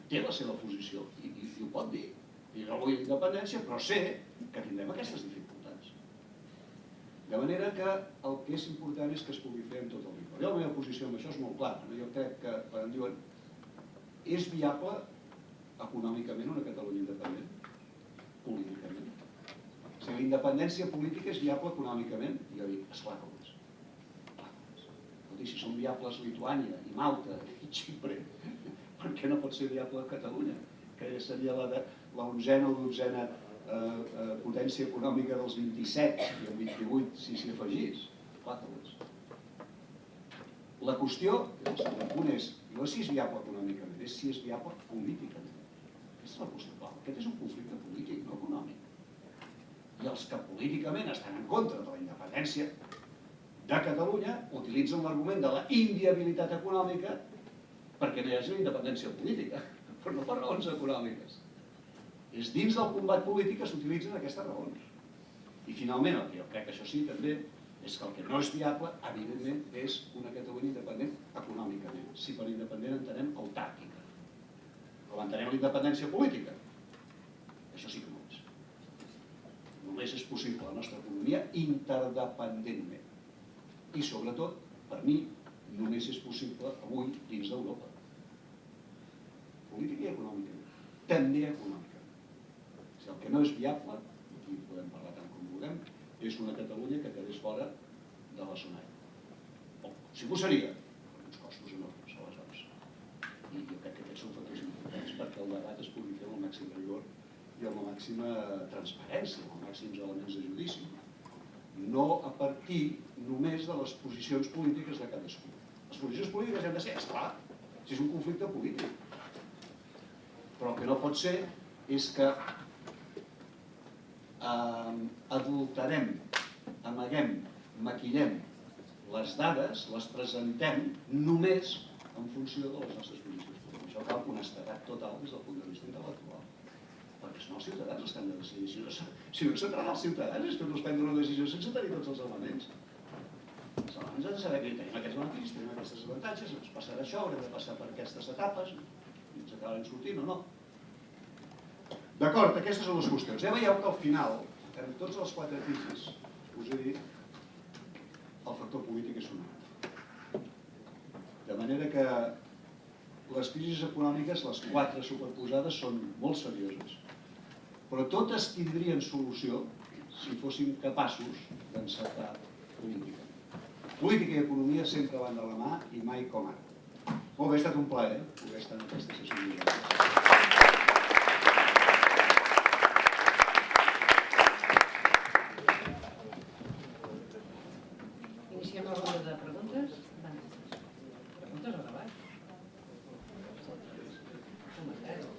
té la seva posició i, i, i ho pot dir. I no vull independència, però sé que tindrem aquestes dificultats. De manera que el que és important és que es pugui fer amb tot el rigor. Jo la meva posició amb això és molt clara. No? Jo crec que, quan em diuen, és viable econòmicament una Catalunya independent? Políticament? Si la independència política és viable econòmicament, jo dic, esclar que ho és. Escolti, si són viables Lituània i Malta i Xipre, per què no pot ser viable Catalunya? Que seria la, de, la onzena o dotzena eh, eh, potència econòmica dels 27 i el 28 si s'hi afegís. Clar que ho és. La qüestió, el segon punt és, no si és viable econòmicament, és si és viable políticament. Aquesta és la qüestió clau. Aquest és un conflicte polític, no econòmic. Els que políticament estan en contra de la independència de Catalunya utilitzen l'argument de la inviabilitat econòmica perquè no hi hagi independència política, però no per raons econòmiques. És dins del combat polític que s'utilitzen aquestes raons. I finalment, el que jo crec que això sí també, és que el que no és viable, evidentment, és una Catalunya independent econòmicament. Si per independent entenem autàrquica. Com entenem la independència política. Això sí que. Només és possible la nostra economia interdependentment. I sobretot, per mi, només és possible avui dins d'Europa. Política i econòmica. També econòmica. Si el que no és viable, aquí podem parlar tant com vulguem, és una Catalunya que quedés fora de la zona euro. O si ho seria, uns costos enormes, aleshores. I jo crec que aquests són factors importants perquè el debat es pugui fer amb el màxim rigor i amb la màxima transparència, amb els màxims elements de judici. No a partir només de les posicions polítiques de cadascú. Les posicions polítiques han de ser, esclar, si és un conflicte polític. Però el que no pot ser és que eh, adulterem, amaguem, maquillem les dades, les presentem només en funció de les nostres posicions. Això cal honestedat total des del punt de vista intel·lectual. Perquè els ciutadans els que han de decidir. Si no, si no s'entrarà els ciutadans és fer-los prendre una decisió sense tenir tots els elements. Els elements han de saber que tenim aquests beneficis, tenim aquestes avantatges, ens passarà això, haurem de passar per aquestes etapes, i ens acabarem sortint o no. D'acord, aquestes són les qüestions. Ja veieu que al final, en tots els quatre crisis, us he dit, el factor polític és fonamental. De manera que les crisis econòmiques, les quatre superposades, són molt serioses. Però totes tindrien solució si fóssim capaços d'encertar política. Política i economia sempre van de la mà i mai com ara. Molt bé, ha estat un plaer poder estar en aquesta sessió. Iniciem la ronda de preguntes. Preguntes o debat? Comentaris.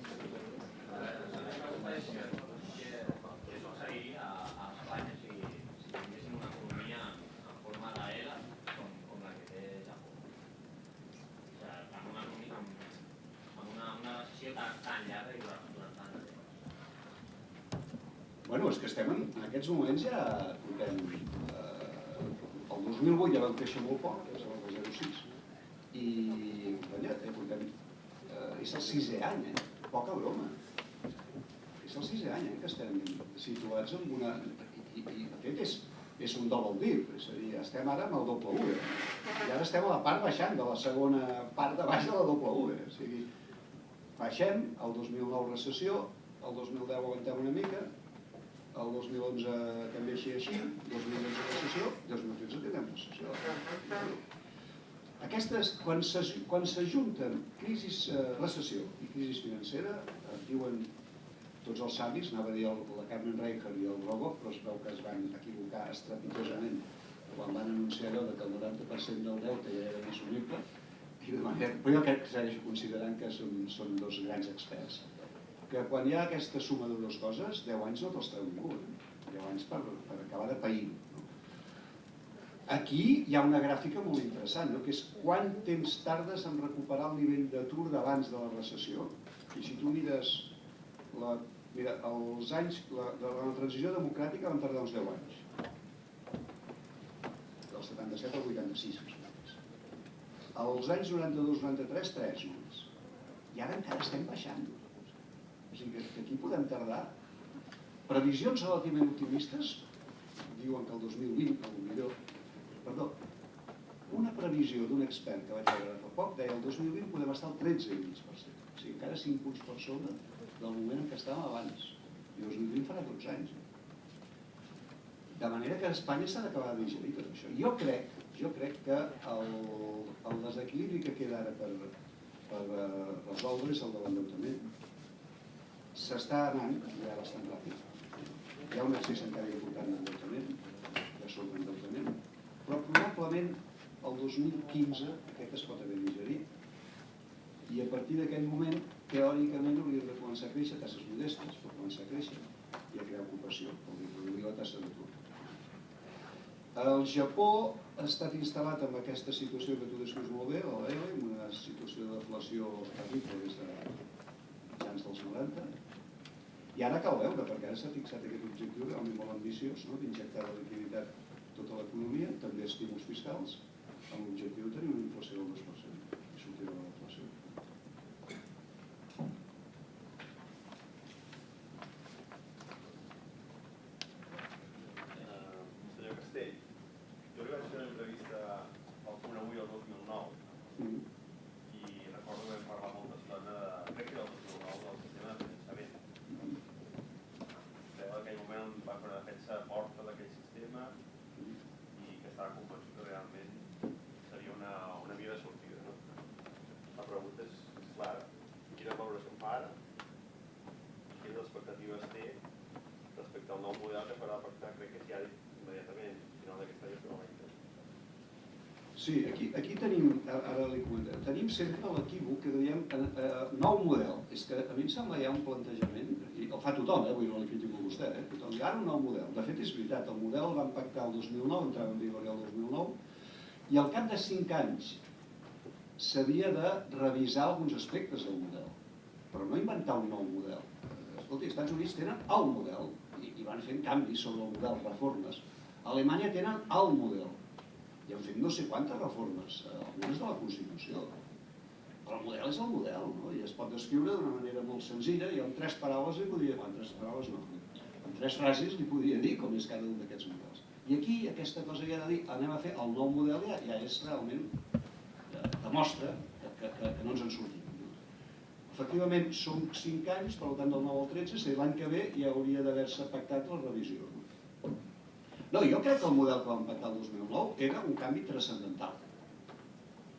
Què succeiria a Espanya si, si tinguéssim una economia en forma d'ELA com, com la que té Japó? O sigui, en una, economia, en, en una, una recessió tan, tan llarga i durant, durant tant de temps. Bueno, és que estem en, en aquests moments ja portem... Eh, el 2008 ja vam créixer molt poc, és el de 0,6, i vaja, eh, portem, eh, és el sisè any, eh? poca broma. És el sisè any eh, que estem situats en una... I, i, de fet és, és un double dip, és a dir, estem ara amb el doble U, eh? i ara estem a la part baixant de la segona part de baix de la doble U, eh? o sigui, baixem, el 2009 recessió, el 2010 aguantem una mica, el 2011 també així així, 2012 recessió, 2013 tindrem recessió. Aquestes, quan s'ajunten crisis, eh, recessió i crisi financera, eh, diuen tots els savis, anava a dir el, la Carmen Reicher i el Rogoff, però es veu que es van equivocar estrepitosament. Quan van anunciar allò que el 90% del deute ja era inassumible, i de manera, però jo crec que segueixo considerant que són, són dos grans experts que quan hi ha aquesta suma de dues coses, 10 anys no te'ls treu ningú, eh? 10 anys per, per acabar de pair. No? Aquí hi ha una gràfica molt interessant, no? que és quant temps tardes en recuperar el nivell d'atur d'abans de la recessió. I si tu mires, la, mira, els anys, la, de la transició democràtica van tardar uns 10 anys. Del 77 al 86, més. Els anys 92-93, 3 només. I ara encara estem baixant. Sigui que, aquí podem tardar. Previsions relativament optimistes diuen que el 2020, a lo millor, perdó, una previsió d'un expert que vaig veure fa poc deia el 2020 podem estar al 13,5%. O sigui, encara 5 punts per sobre del moment en què estàvem abans. I el 2020 farà 12 anys. De manera que Espanya s'ha d'acabar de digerir tot això. Jo crec, jo crec que el, el desequilibri que queda ara per, per eh, resoldre és el de l'endeutament. S'està anant ja bastant ràpid. Hi ha un excés encara important d'endeutament, de sobreendeutament, però probablement el 2015 aquest es pot haver digerit i a partir d'aquell moment teòricament hauríem de començar a créixer tasses modestes, però començar a créixer i a crear ocupació, vol dir reduir la tassa d'atur. El Japó ha estat instal·lat en aquesta situació que tu descrius molt bé, en una situació de deflació terrible des de mitjans dels 90, i ara cal veure, perquè ara s'ha fixat aquest objectiu realment molt ambiciós, no? d'injectar la liquiditat tota l'economia, també estímuls fiscals, amb l'objectiu de tenir una inflació del 2% i sortir de la inflació. Eh, senyor Castell, jo li vaig fer una entrevista al punt avui el 2009 Mm. i recordo que vam parlar molta estona de, crec que era el 2009, del sistema de finançament. Vostè en aquell moment va fer una defensa forta d'aquell sistema i que estava convençut que realment seria una, una via de sortida. No? La pregunta és, és clara, quina valoració en fa ara? Quines expectatives té respecte al nou model que farà pactar, crec que ja immediatament, al final d'aquest any es farà l'any que ve. Sí, aquí, aquí tenim, ara li comentaré, tenim sempre l'equívoc que diem eh, eh, nou model. És que a mi em sembla hi ha un plantejament, i el fa tothom, eh, avui no li critico a vostè, eh, tothom diu ara un nou model. De fet és veritat, el model el van pactar el 2009, entrava en vigor el 2009, i al cap de 5 anys s'havia de revisar alguns aspectes del model, però no inventar un nou model. Escolti, els Estats Units tenen el model i, i van fent canvis sobre el model, reformes. A Alemanya tenen el model i han fet no sé quantes reformes, eh, algunes de la Constitució. Però el model és el model, no? i es pot descriure d'una manera molt senzilla, i amb tres paraules li podria, amb tres paraules no, amb tres frases li podria dir com és cada un d'aquests models. I aquí aquesta cosa ha de dir, anem a fer el nou model, ja, ja és realment, ja demostra que, que, que, no ens en sortim. No? Efectivament, són 5 anys, per tant del 9 al 13, és a dir, l'any que ve ja hauria d'haver-se pactat la revisió. No? Jo crec que el model que vam pactar el 2009 era un canvi transcendental.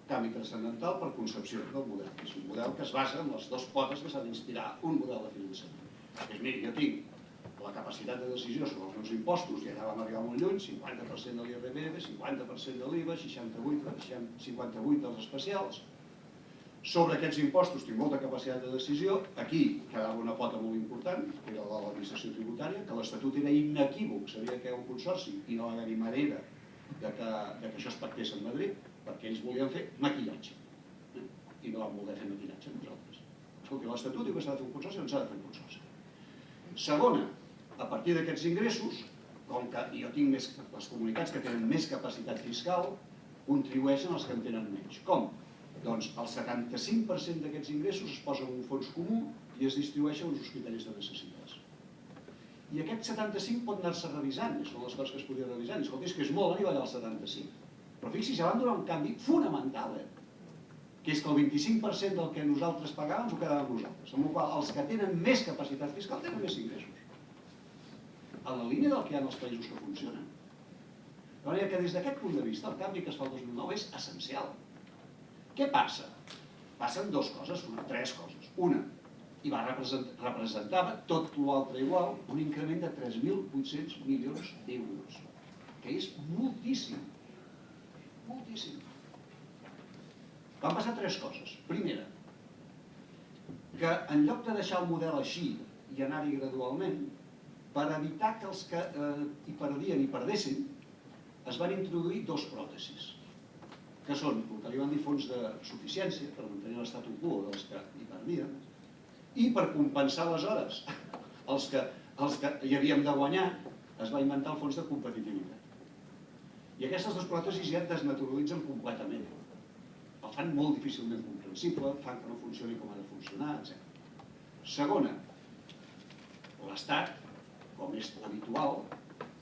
Canvi transcendental per concepció del model. És un model que es basa en les dues potes que s'ha d'inspirar un model de finançament. És, miri, jo tinc la capacitat de decisió sobre els meus impostos, i allà vam arribar molt lluny, 50% de l'IRPF, 50% de l'IVA, 68, 58 dels especials. Sobre aquests impostos tinc molta capacitat de decisió. Aquí quedava una pota molt important, que era la de l'administració tributària, que l'Estatut era inequívoc, sabia que era un consorci i no va haver-hi manera de que, de que això es pactés a Madrid, perquè ells volien fer maquillatge. I no vam voler fer maquillatge nosaltres. Escolti, l'Estatut diu que s'ha de fer un consorci, doncs s'ha de fer un consorci. Segona, a partir d'aquests ingressos, com que jo tinc més, les comunitats que tenen més capacitat fiscal, contribueixen els que en tenen menys. Com? Doncs el 75% d'aquests ingressos es posa en un fons comú i es distribueix a uns hospitals de necessitats. I aquest 75 pot anar-se revisant, són les coses que es podien revisar. Escolta, és que és molt arribar al 75. Però fixi's, ja van donar un canvi fonamental, eh? que és que el 25% del que nosaltres pagàvem ho quedàvem nosaltres, amb la qual els que tenen més capacitat fiscal tenen més ingressos. En la línia del que hi ha en els països que funcionen. De manera que des d'aquest punt de vista el canvi que es fa el 2009 és essencial. Què passa? Passen dues coses, una, tres coses. Una, i va representar, representava tot l'altre igual, un increment de 3.800 milions d'euros, que és moltíssim, moltíssim. Van passar tres coses. Primera, que en lloc de deixar el model així i anar-hi gradualment, per evitar que els que eh, hi perdien i perdessin, es van introduir dos pròtesis, que són el que li van dir fons de suficiència, per mantenir l'estat quo dels que hi perdien, i per compensar aleshores els que, els que hi havíem de guanyar, es va inventar el fons de competitivitat. I aquestes dues pròtesis ja et desnaturalitzen completament el fan molt difícilment comprensible, fan que no funcioni com ha de funcionar, etc. Segona, l'Estat, com és habitual,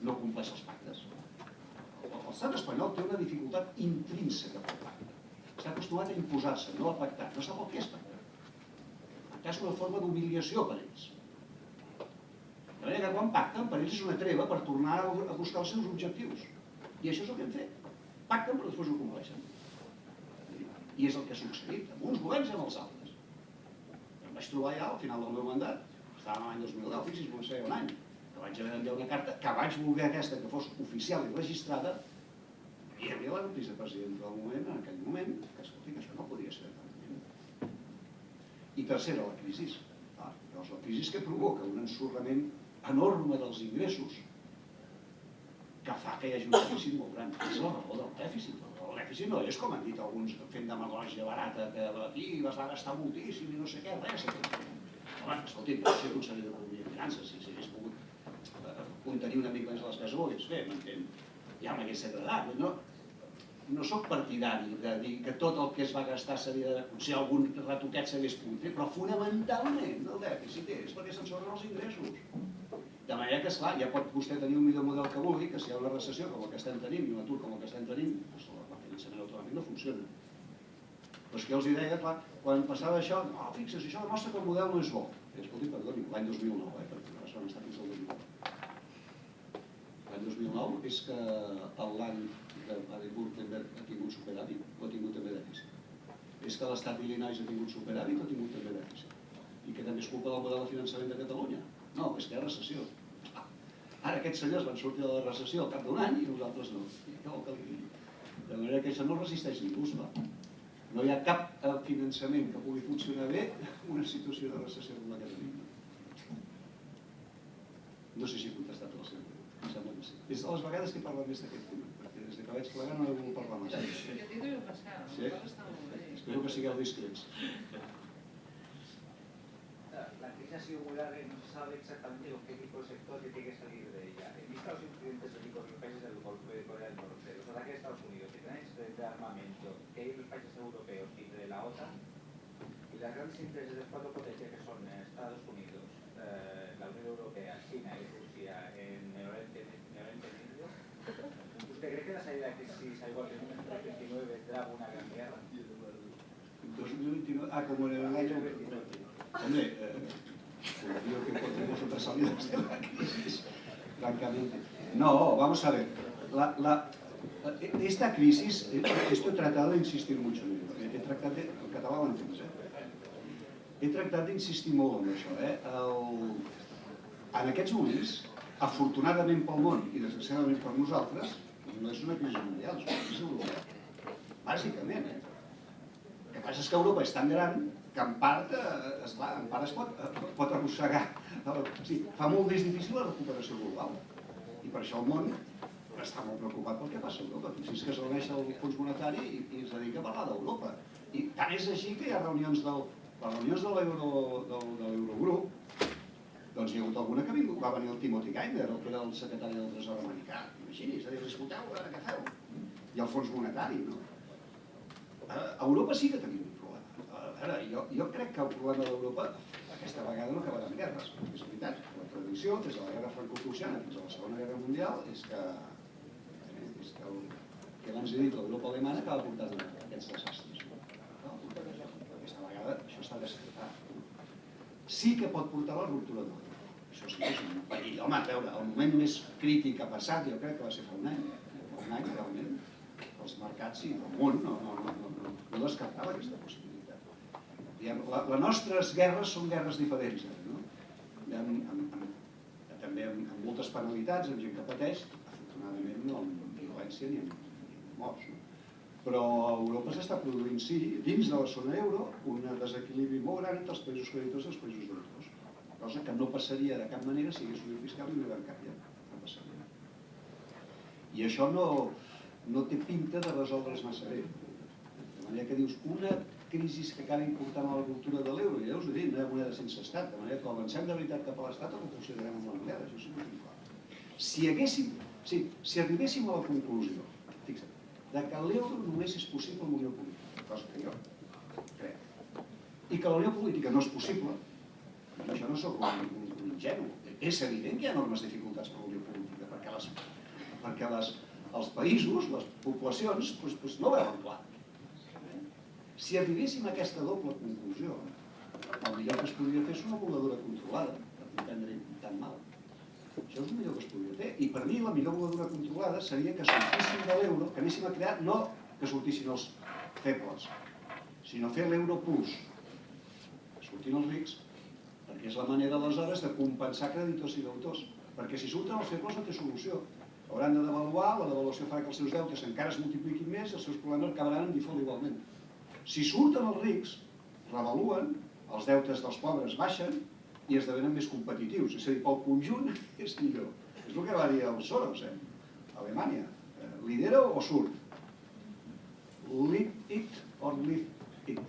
no compleix els pactes. L'estat espanyol té una dificultat intrínseca pel pacte. Està acostumat a imposar-se, no a pactar. No sap el que és pactar. Pactar és una forma d'humiliació per ells. De manera que quan pacten, per ells és una treva per tornar a buscar els seus objectius. I això és el que hem fet. Pacten però després ho compleixen. I és el que ha succeït amb uns governs i amb els altres. Em vaig trobar ja al final del meu mandat, estàvem l'any 2010, fixi's, no sé, un any, vaig haver d'enviar una carta, que vaig voler aquesta que fos oficial i registrada, i hi havia la vicepresidenta del moment, en aquell moment, que escolti, que això no podia ser I tercera, la crisi. Ah, llavors, la crisi que provoca un ensorrament enorme dels ingressos que fa que hi hagi un dèficit molt gran. És la raó del dèficit el dèficit no és, com han dit alguns, fent demagògia barata, que aquí vas gastar moltíssim i no sé què, res. Home, escolti, no ser conseller d'Economia i Finances, si eh, contenir una mica més les hagués fet, m'entén? Ja m'hagués agradat. No, no sóc partidari de dir que tot el que es va gastar s'havia de... Si algun retoquet s'hagués pogut fer, però fonamentalment el dèficit és perquè se'n sobren els ingressos. De manera que, esclar, ja pot vostè tenir un millor model que vulgui, que si hi ha una recessió com el que estem tenint i un atur com el que estem tenint, doncs finançament autonòmic no funciona. Però és que els deia, clar, quan passava això, no, fixa't, això demostra que el model no és bo. I escolti, perdoni, l'any 2009, eh, perquè no van estar fins al 2009. L'any 2009 és que l'any de Baden-Württemberg ha tingut superàvit o ha tingut també dèficit. És que l'estat d'Illinois ha tingut superàvit o ha tingut també dèficit. I que també és culpa del model de finançament de Catalunya. No, és que hi ha recessió. Ara aquests senyors van sortir de la recessió al cap d'un any i nosaltres no. Que? De manera que això no resisteix ningú, esclar. No hi ha cap eh, finançament que pugui funcionar bé en una situació de recessió com la que tenim. No sé si he contestat a la seva sembla que sí. És de les vegades que parlo més d'aquest tema, perquè des que vaig plegar no he volgut parlar massa. Jo t'he de passar, Sí? està molt bé. Espero que sigueu discrets. La crisis ha sido muy larga y no se sabe exactamente con qué tipo de sector tiene que salir de ella. En vista de los incidentes bélicos en los países del Golfo de Corea del Norte, los ataques de Estados Unidos y planes de armamento que hay en los países europeos y de la OTAN, y las grandes intereses de las cuatro potencias que son eh, Estados Unidos, eh, la Unión Europea, China y Rusia en el Oriente, en el Oriente Medio, ¿usted cree que la salida de crisis, al igual que en 1929, vendrá una gran guerra? 2029, ah, como en el año... Hombre, eh, digo que encontremos otras salidas de la crisis, francamente. No, vamos a ver. La, la, esta crisis, eh, esto he tratado de insistir mucho en ello. He tractat de, el català ho entens, eh? He tractat d'insistir molt en això, eh? El, en aquests moments, afortunadament pel món i desgraciadament per nosaltres, no és una crisi mundial, és una crisi europea. Bàsicament, eh? El que passa és que Europa és tan gran que en part, eh, esclar, en part es pot, eh, pot arrossegar. O sigui, fa molt més difícil la recuperació global. I per això el món està molt preocupat pel que passa a Europa. Fixi's que es reuneix el Fons Monetari i, i es dedica a parlar d'Europa. I tant és així que hi ha reunions del, les reunions de l'Eurogrup Doncs hi ha hagut alguna que va venir el Timothy Geithner, el que era el secretari del Tresor americà. Imagini's, a dir, escolteu, què feu. I el fons monetari, no? A Europa sí que tenim un problema. A veure, jo, jo crec que el problema d'Europa aquesta vegada no acabarà en guerres. És veritat, la tradició, des de la guerra franco-prussiana fins a la Segona Guerra Mundial, és que, és que, el, que abans he dit, l'Europa alemana acaba portant aquests desastres. No? Aquesta vegada això està descartat. Sí que pot portar la ruptura de. Això sí que és un perill. Home, a veure, el moment més crític ha passat, jo crec que va ser fa un any. Fa un any, realment, els mercats i el món no, no, no, no, no, descartava aquesta possibilitat. Diguem, la, les nostres guerres són guerres diferents, eh, no? Amb, amb, amb, també amb, amb moltes penalitats, amb gent que pateix, afortunadament no amb violència ni amb, ni amb morts. No? Però a Europa s'està produint, sí, dins de la zona euro, un desequilibri molt gran entre els països creditors i els països deutors, cosa que no passaria de cap manera si hi hagués unió fiscal i unió bancària. No passaria. I això no, no té pinta de resoldre's massa bé. De manera que dius, una crisi que acabi important a la cultura de l'euro, ja us ho he dit, no hi ha moneda sense estat, de manera que avancem de veritat cap a l'estat o ho considerem la moneda, això sí que tinc clar. Si haguéssim, sí, si arribéssim a la conclusió, fixa't, de que l'euro només és possible amb unió política, cosa que jo crec, i que la unió política no és possible, això no sóc un, un, un ingenu, és evident que hi ha enormes dificultats per la política, perquè, les, perquè les, els països, les poblacions, doncs, doncs no veuen clar. Si arribéssim a aquesta doble conclusió, el millor que es podria fer és una voladura controlada, per no prendre tan mal. Això és el millor que es podria fer. I per mi la millor voladura controlada seria que sortíssim de l'euro, que anéssim a crear, no que sortissin els febles, sinó fer l'euro plus. Que surtin els rics, perquè és la manera aleshores de compensar creditors i deutors. Perquè si surten els febles no té solució. Hauran de devaluar, la devaluació farà que els seus deutes encara es multipliquin més i els seus problemes acabaran en default igualment. Si surten els rics, revaluen, els deutes dels pobres baixen i esdevenen més competitius. És a dir, pel conjunt és millor. És el que va dir el Soros, eh? Alemanya. Eh, lidera o surt? Live it or live it.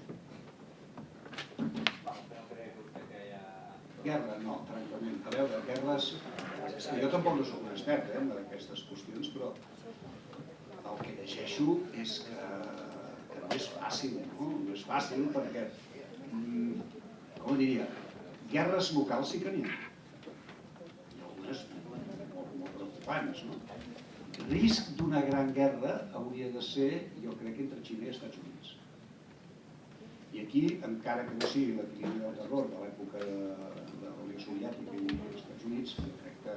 No crec vostè que hi ha... Guerra, no, francament. A veure, guerres... Jo tampoc no sóc un expert eh, en aquestes qüestions, però el que llegeixo és que, que no és fàcil, no? No és fàcil perquè, mm, com diria, guerres locals sí que n'hi ha. I algunes molt, molt preocupants, no? Risc d'una gran guerra hauria de ser, jo crec, entre Xina i Estats Units. I aquí, encara que no sigui l'equilibri del terror de l'època de, la Soviètica i dels Estats Units, jo crec que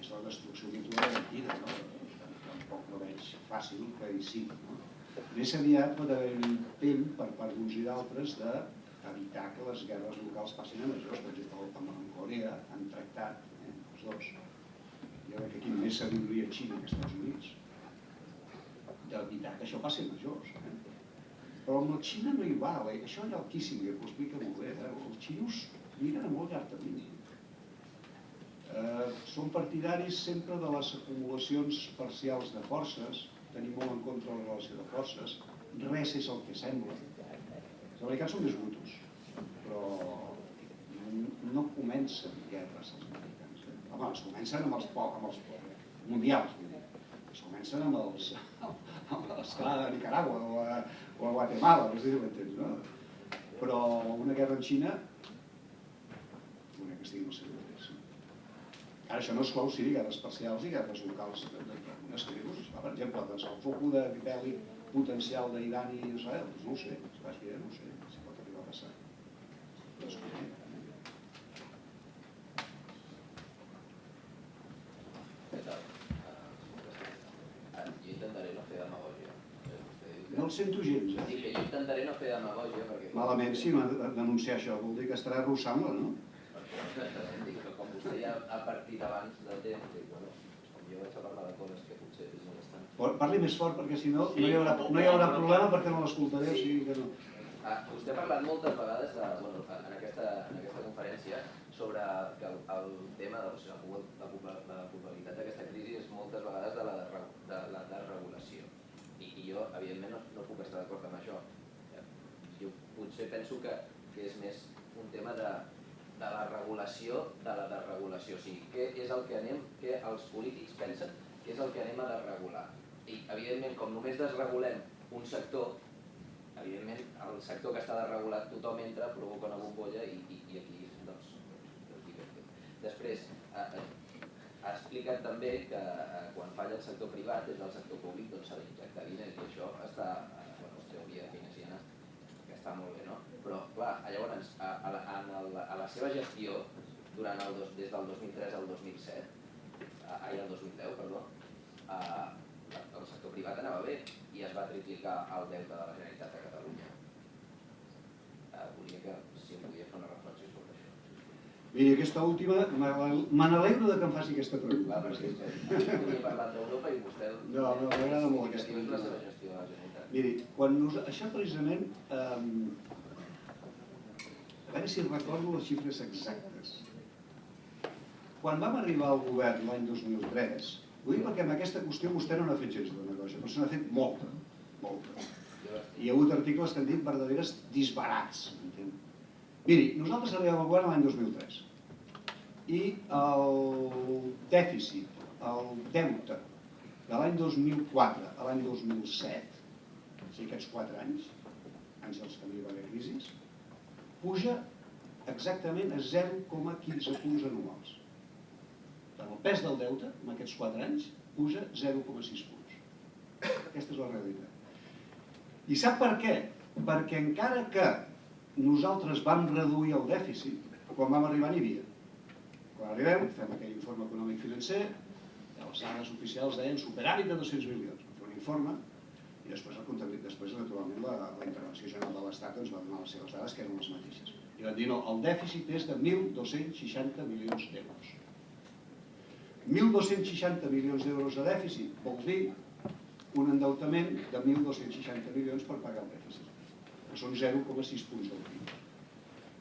és la destrucció mutua garantida, no? Tampoc no veig fàcil que hi sigui, no? Més aviat pot haver un intent per part d'uns i d'altres d'evitar que les guerres locals passin a majors. Per exemple, amb, Corea han tractat, eh, els dos, jo crec que aquí més sabidoria Xina que Estats Units, d'evitar que això passi a majors. Eh? Però amb la Xina no hi val, eh? això ha el Kissinger, que ho explica molt bé. Eh? Els xinos miren a molt llarg termini. Eh, són partidaris sempre de les acumulacions parcials de forces, tenim molt en contra la relació de forces, res és el que sembla. Els americans són més brutos, però no comencen guerres els americans. Eh? Home, les comencen amb els, amb els mundials, vull dir. Es comencen amb els, amb l'escala de Nicaragua o a, o a Guatemala, no sé si no? Però una guerra en Xina, una que estigui al seu interès. Ara això no exclou, sí, guerres parcials i guerres locals d'algunes tribus. Per exemple, doncs, el focus de bèl·lic potencial d'Iran i Israel, doncs no ho sé, si vas dir, no ho sé, si pot arribar a passar. Es no. Eh, No el sento gens, eh? Dic que jo intentaré no fer demagògia perquè... Malament si no denunciar això, vol dir que estarà arrossant-la, no? Dic que com vostè ja ha partit abans de temps, dic, bueno, com jo vaig a parlar de coses que potser. Par- Parli més fort perquè si no Sí, no hi haurà, no, hi haurà problema perquè no l'escoltaré, o sigui que no. Ah, vostè ha parlat moltes vegades de, bueno, en, aquesta, en aquesta conferència sobre que el, el tema de o sigui, la, la, la culpabilitat d'aquesta crisi és moltes vegades de la, desre- de la desregulació. I, I jo, evidentment, no, no puc estar d'acord amb això. Jo potser penso que, que és més un tema de de la regulació de la desregulació. O sigui, què és el que anem, què els polítics pensen que és el que anem a desregular. I, evidentment, com només desregulem un sector, evidentment, el sector que està desregulat tothom entra, provoca una bombolla i, i, i aquí, doncs, Després, eh, ha explicat també que eh, quan falla el sector privat, des del sector públic, doncs s'ha d'injectar diners i això està, eh, bueno, és teoria keynesiana, que està molt bé, no? Però, clar, llavors, a, a, la, a, la, a la seva gestió, durant el dos, des del 2003 al 2007, ai, el 2010, perdó, eh, el sector privat anava bé i es va triplicar el deute de la Generalitat de Catalunya. Eh, volia que, si em podia fer una reflexió sobre això. Miri, aquesta última, me n'alegro de que em faci aquesta pregunta. perquè jo volia parlar d'Europa i vostè... No, no, m'agrada molt aquesta pregunta. Miri, quan nos... això precisament, eh, a veure si recordo les xifres exactes. Quan vam arribar al govern l'any 2003, ho dic perquè amb aquesta qüestió vostè no n'ha fet gens de negoci, però se n'ha fet molta, molta. Hi ha hagut articles que han dit verdaderes disbarats. Miri, nosaltres arribem al govern l'any 2003 i el dèficit, el deute de l'any 2004 a l'any 2007, o sigui aquests 4 anys, anys dels que no hi va haver puja exactament a 0,15 punts anuals. El pes del deute, en aquests 4 anys, puja 0,6 punts. Aquesta és la realitat. I sap per què? Perquè encara que nosaltres vam reduir el dèficit, quan vam arribar n'hi havia. Quan arribem, fem aquell informe econòmic financer, les dades oficials deien superàvit de 200 milions. Un informe, després, el comptabil- després naturalment, la, la intervenció general de l'Estat ens va donar les seves dades, que eren les mateixes. I van dir, no, el dèficit és de 1.260 milions d'euros. 1.260 milions d'euros de dèficit vol dir un endeutament de 1.260 milions per pagar el dèficit, que són 0,6 punts del PIB.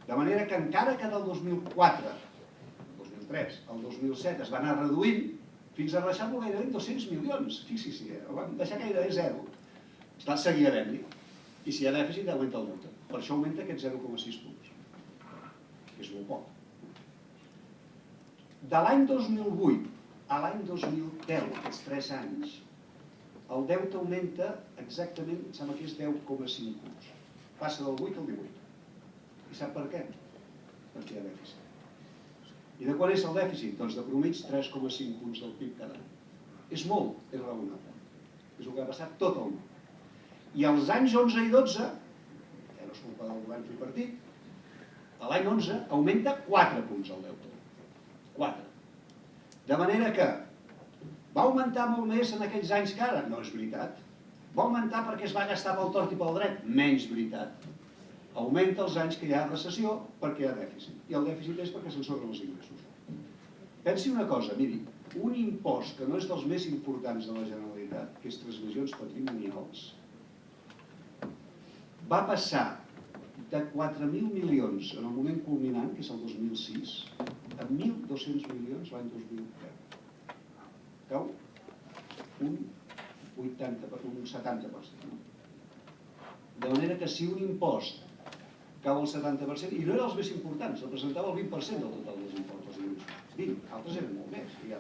De manera que encara que del 2004, el 2003, al 2007 es va anar reduint fins a baixar-lo gairebé en 200 milions. Fixi-s'hi, eh? el vam deixar gairebé zero. Està seguir havent-hi. I si hi ha dèficit, augmenta el deute. Per això augmenta aquests 0,6 punts. Que és molt poc. De l'any 2008 a l'any 2010, aquests 3 anys, el deute augmenta exactament, em sembla que és 10,5 punts. Passa del 8 al 18. I sap per què? Perquè hi ha dèficit. I de quan és el dèficit? Doncs de promig 3,5 punts del PIB cada any. És molt, és raonable. És el que ha passat tot el món. I als anys 11 i 12, que no és culpa del govern tripartit, a l'any 11 augmenta 4 punts el deute. 4. De manera que va augmentar molt més en aquells anys que ara? No és veritat. Va augmentar perquè es va gastar pel tort i pel dret? Menys veritat. Augmenta els anys que hi ha recessió perquè hi ha dèficit. I el dèficit és perquè s'ensorren els ingressos. Pensi una cosa, miri, un impost que no és dels més importants de la Generalitat, que és transmissions patrimonials, va passar de 4.000 milions en el moment culminant, que és el 2006, a 1.200 milions l'any 2010. Cau un 80, per- un 70%. No? De manera que si un impost cau al 70%, i no era els més importants, representava el 20% del total dels impostos ingressos. 20, altres eren molt més. I...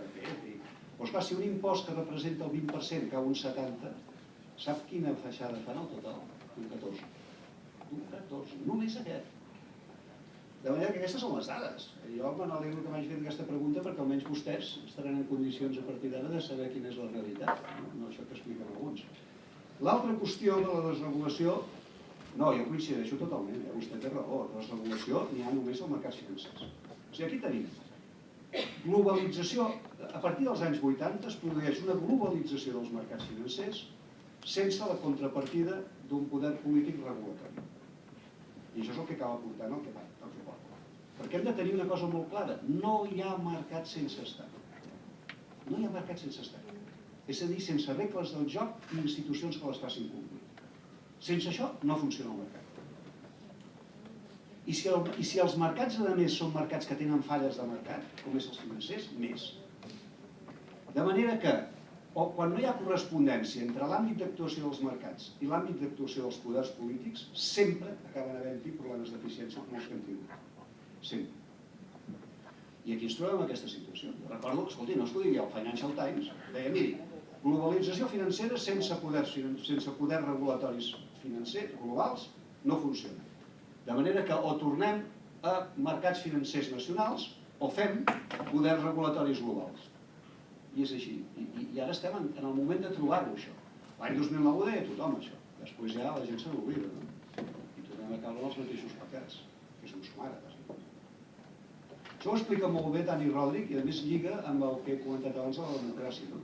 Doncs clar, si un impost que representa el 20% cau un 70%, sap quina feixada fan al total? Un 14. Un 14, només aquest. De manera que aquestes són les dades. Jo me n'alegro que m'hagi fet aquesta pregunta perquè almenys vostès estaran en condicions a partir d'ara de saber quina és la realitat, no, no això que expliquen alguns. L'altra qüestió de la desregulació, no, jo coincideixo totalment, eh? vostè té raó, la desregulació n'hi ha només als mercats financers. O sigui, aquí tenim globalització, a partir dels anys 80 es produeix una globalització dels mercats financers sense la contrapartida d'un poder polític regulatori. I això és el que acaba portant el que, va, el que porta. Perquè hem de tenir una cosa molt clara, no hi ha mercat sense estat. No hi ha mercat sense estat. És a dir, sense regles del joc i institucions que les facin complir. Sense això no funciona el mercat. I si, el, I si els mercats, a més, són mercats que tenen falles de mercat, com és els financers, més. De manera que, o quan no hi ha correspondència entre l'àmbit d'actuació dels mercats i l'àmbit d'actuació dels poders polítics, sempre acaben havent-hi problemes d'eficiència com els que hem tingut. Sempre. I aquí ens trobem en aquesta situació. Recordo, escolti, no es podia dir el Financial Times, deia, miri, globalització financera sense poders, sense poders regulatoris financers globals no funciona. De manera que o tornem a mercats financers nacionals o fem poders regulatoris globals. I és així. I, i, ara estem en, en el moment de trobar-ho, això. L'any 2009 ho deia tothom, això. Després ja la gent se n'oblida, no? I tornem a caure en els mateixos pecats, que és un sumar, bàsicament. Això ho explica molt bé Dani Rodrik i a més lliga amb el que he comentat abans de la democràcia. No?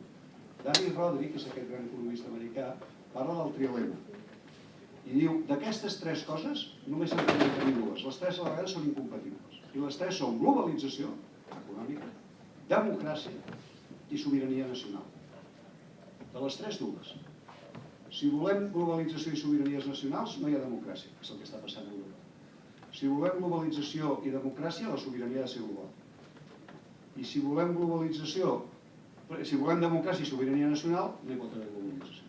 Dani Rodrik, que és aquest gran economista americà, parla del trilema. I diu, d'aquestes tres coses només se'n poden tenir dues. Les tres a la vegada són incompatibles. I les tres són globalització econòmica, democràcia i sobirania nacional. De les tres dues. Si volem globalització i sobiranies nacionals, no hi ha democràcia, que és el que està passant a Europa. Si volem globalització i democràcia, la sobirania ha de ser global. I si volem globalització, si volem democràcia i sobirania nacional, no hi pot haver globalització.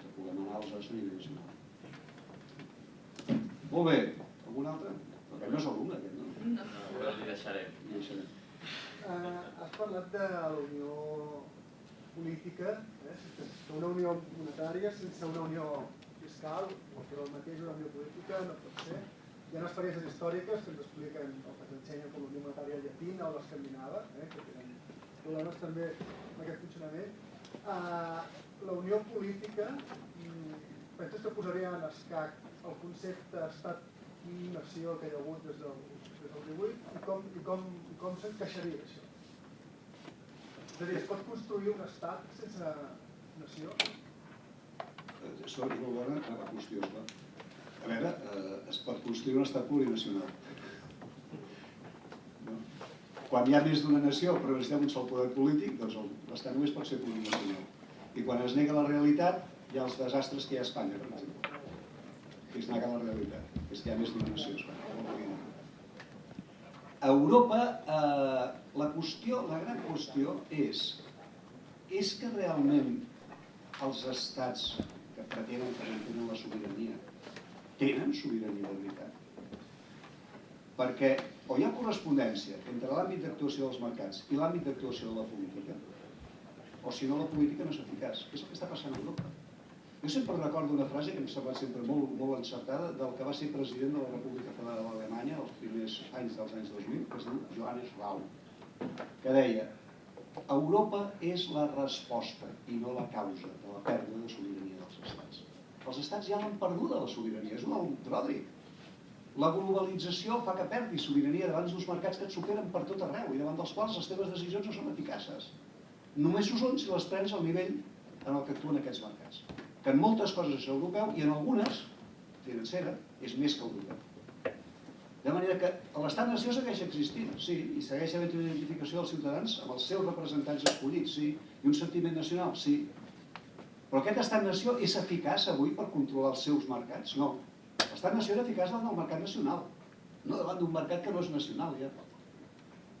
Que puguem anar als a nivell nacional. Molt bé. Algun altre? Perquè no és alumne, aquest, no? No, però li deixarem. I deixarem. Uh, has parlat de la unió política, eh? una unió monetària, sense una unió fiscal, que el mateix una unió política no pot ser. Hi ha experiències històriques que ens expliquen, o que ens ensenyen com la unió monetària llatina o l'escandinava, eh? que tenen problemes també amb aquest funcionament. Uh, la unió política, mm, penses que posaria en escac el concepte estat-nació que hi ha hagut des del, del 18 i com, i com, i com s'encaixaria això? És a dir, es pot construir un estat sense nació? Eh, Això és molt bona la qüestió, esclar. A veure, eh, es pot construir un estat plurinacional. No? Quan hi ha més d'una nació però necessitem un sol poder polític, doncs l'estat només pot ser plurinacional. I quan es nega la realitat, hi ha els desastres que hi ha a Espanya, per exemple. Que es nega la realitat, és que hi ha més d'una nació a Espanya. no ho podien negar. A Europa, eh, la qüestió, la gran qüestió és, és que realment els estats que pretenen que mantenen la sobirania tenen sobirania de veritat? Perquè o hi ha correspondència entre l'àmbit d'actuació dels mercats i l'àmbit d'actuació de la política, o si no la política no és eficaç. És el que està passant a Europa. Jo sempre recordo una frase que em sembla sempre molt, molt encertada del que va ser president de la República Federal d'Alemanya els primers anys dels anys 2000, que es diu Johannes Rau, que deia Europa és la resposta i no la causa de la pèrdua de sobirania dels estats. Els estats ja l'han perduda la sobirania, és un alt Rodrik. La globalització fa que perdi sobirania davant d'uns mercats que et superen per tot arreu i davant dels quals les teves decisions no són eficaces. Només ho són si les prens al nivell en el que actuen aquests mercats. Que en moltes coses és europeu i en algunes, financera, és més que europeu. De manera que l'estat-nació segueix existint, sí, i segueix havent una identificació dels ciutadans amb els seus representants escollits, sí, i un sentiment nacional, sí. Però aquest estat-nació és eficaç avui per controlar els seus mercats? No. L'estat-nació era eficaç davant del mercat nacional, no davant d'un mercat que no és nacional ja.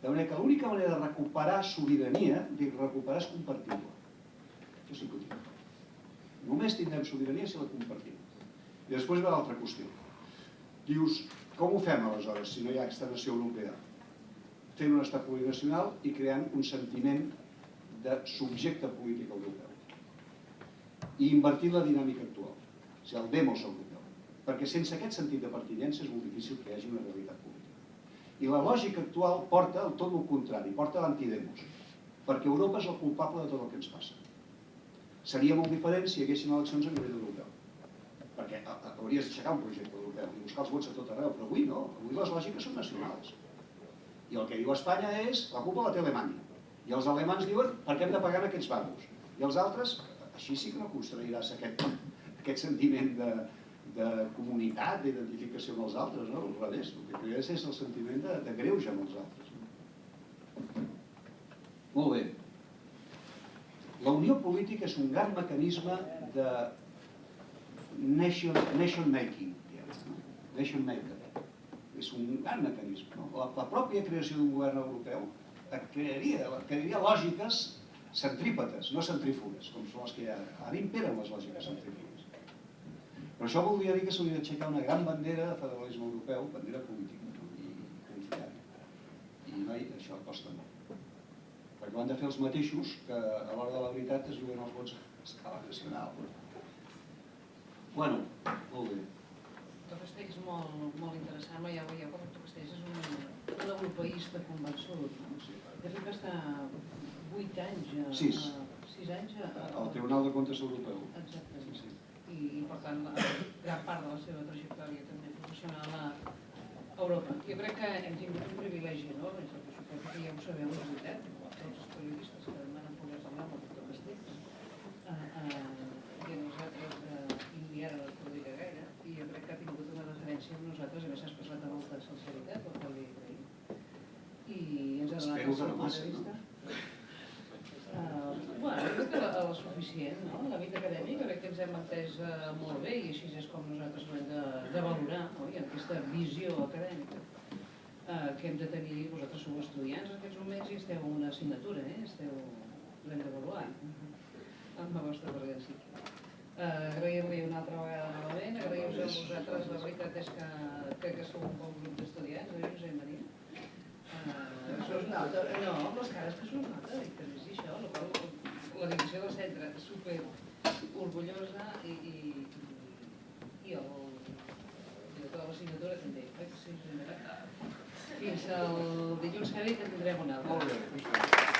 De manera que l'única manera de recuperar sobirania, dic recuperar és compartir-la. Això sí que ho dic. Només tindrem sobirania si la compartim. I després ve l'altra qüestió. Dius, com ho fem aleshores si no hi ha aquesta nació europea? Fent un estat plurinacional i creant un sentiment de subjecte polític europeu. I invertint la dinàmica actual, o sigui, el demos europeu. Perquè sense aquest sentit de pertinença és molt difícil que hi hagi una realitat política. I la lògica actual porta al tot el contrari, porta l'antidemos. Perquè Europa és el culpable de tot el que ens passa. Seria molt diferent si hi haguessin eleccions a nivell europeu. Perquè hauries d'aixecar un projecte europeu i buscar els vots a tot arreu, però avui no, avui les lògiques són nacionals. I el que diu Espanya és, la culpa la té Alemanya. I els alemans diuen, per què hem de pagar en aquests bancs? I els altres, així sí que no construiràs aquest, aquest sentiment de, de comunitat, d'identificació amb els altres, no? Al revés, el que crees és el sentiment de, de greuge amb els altres. Molt bé. La unió política és un gran mecanisme de nation, nation making, no? nation maker. És un gran mecanisme. No? La, la pròpia creació d'un govern europeu crearia, crearia lògiques centrípetes, no centrífugues, com són les que hi ha ara. Ara imperen les lògiques centrífugues. Però això voldria dir que s'hauria d'aixecar una gran bandera de federalisme europeu, bandera política no? i confiar. I no noi, això costa molt. Perquè ho han de fer els mateixos que a l'hora de la veritat es juguen els vots a escala nacional. Bueno, molt bé. El Castells és molt, molt interessant, no? ja ho veieu, com el Castells és un, un europeista convençut. No? De fet va estar vuit anys, a, Sis. a, sis anys a, a, El Tribunal de Comptes Europeu. Exactament. Sí, sí. I, i per tant, la, gran part de la seva trajectòria també professional a Europa. Jo crec que hem tingut un privilegi enorme, perquè suposo que ja ho sabeu, és veritat, tots els periodistes que m'han poder parlar amb el doctor Castells. Uh, uh, i a nosaltres, uh, i ara no podria gaire, i jo crec que ha tingut una referència amb nosaltres, a més s'ha expressat amb molta sinceritat, el que li agraïm. I ens ha donat Espero el seu punt de no? vista. Uh, bueno, crec que la, la suficient, no? La vida acadèmica crec que ens hem entès uh, molt bé i així és com nosaltres ho hem de, de valorar, no? I aquesta visió acadèmica uh, que hem de tenir, vosaltres sou estudiants en aquests moments i esteu en una assignatura, eh? Esteu, l'hem d'avaluar amb la vostra presència. Uh, Agrair-li una altra vegada novament, agrair-vos a vosaltres, la veritat és que crec que sou un bon grup d'estudiants, oi, Josep Maria? Uh, això es nota, no, amb les cares que s'ho nota, i que és això, la, qual, la direcció del centre super orgullosa i, i, el director de l'assignatura també, oi Josep Maria? Fins el dilluns que ve que tindrem una altra. Molt bé.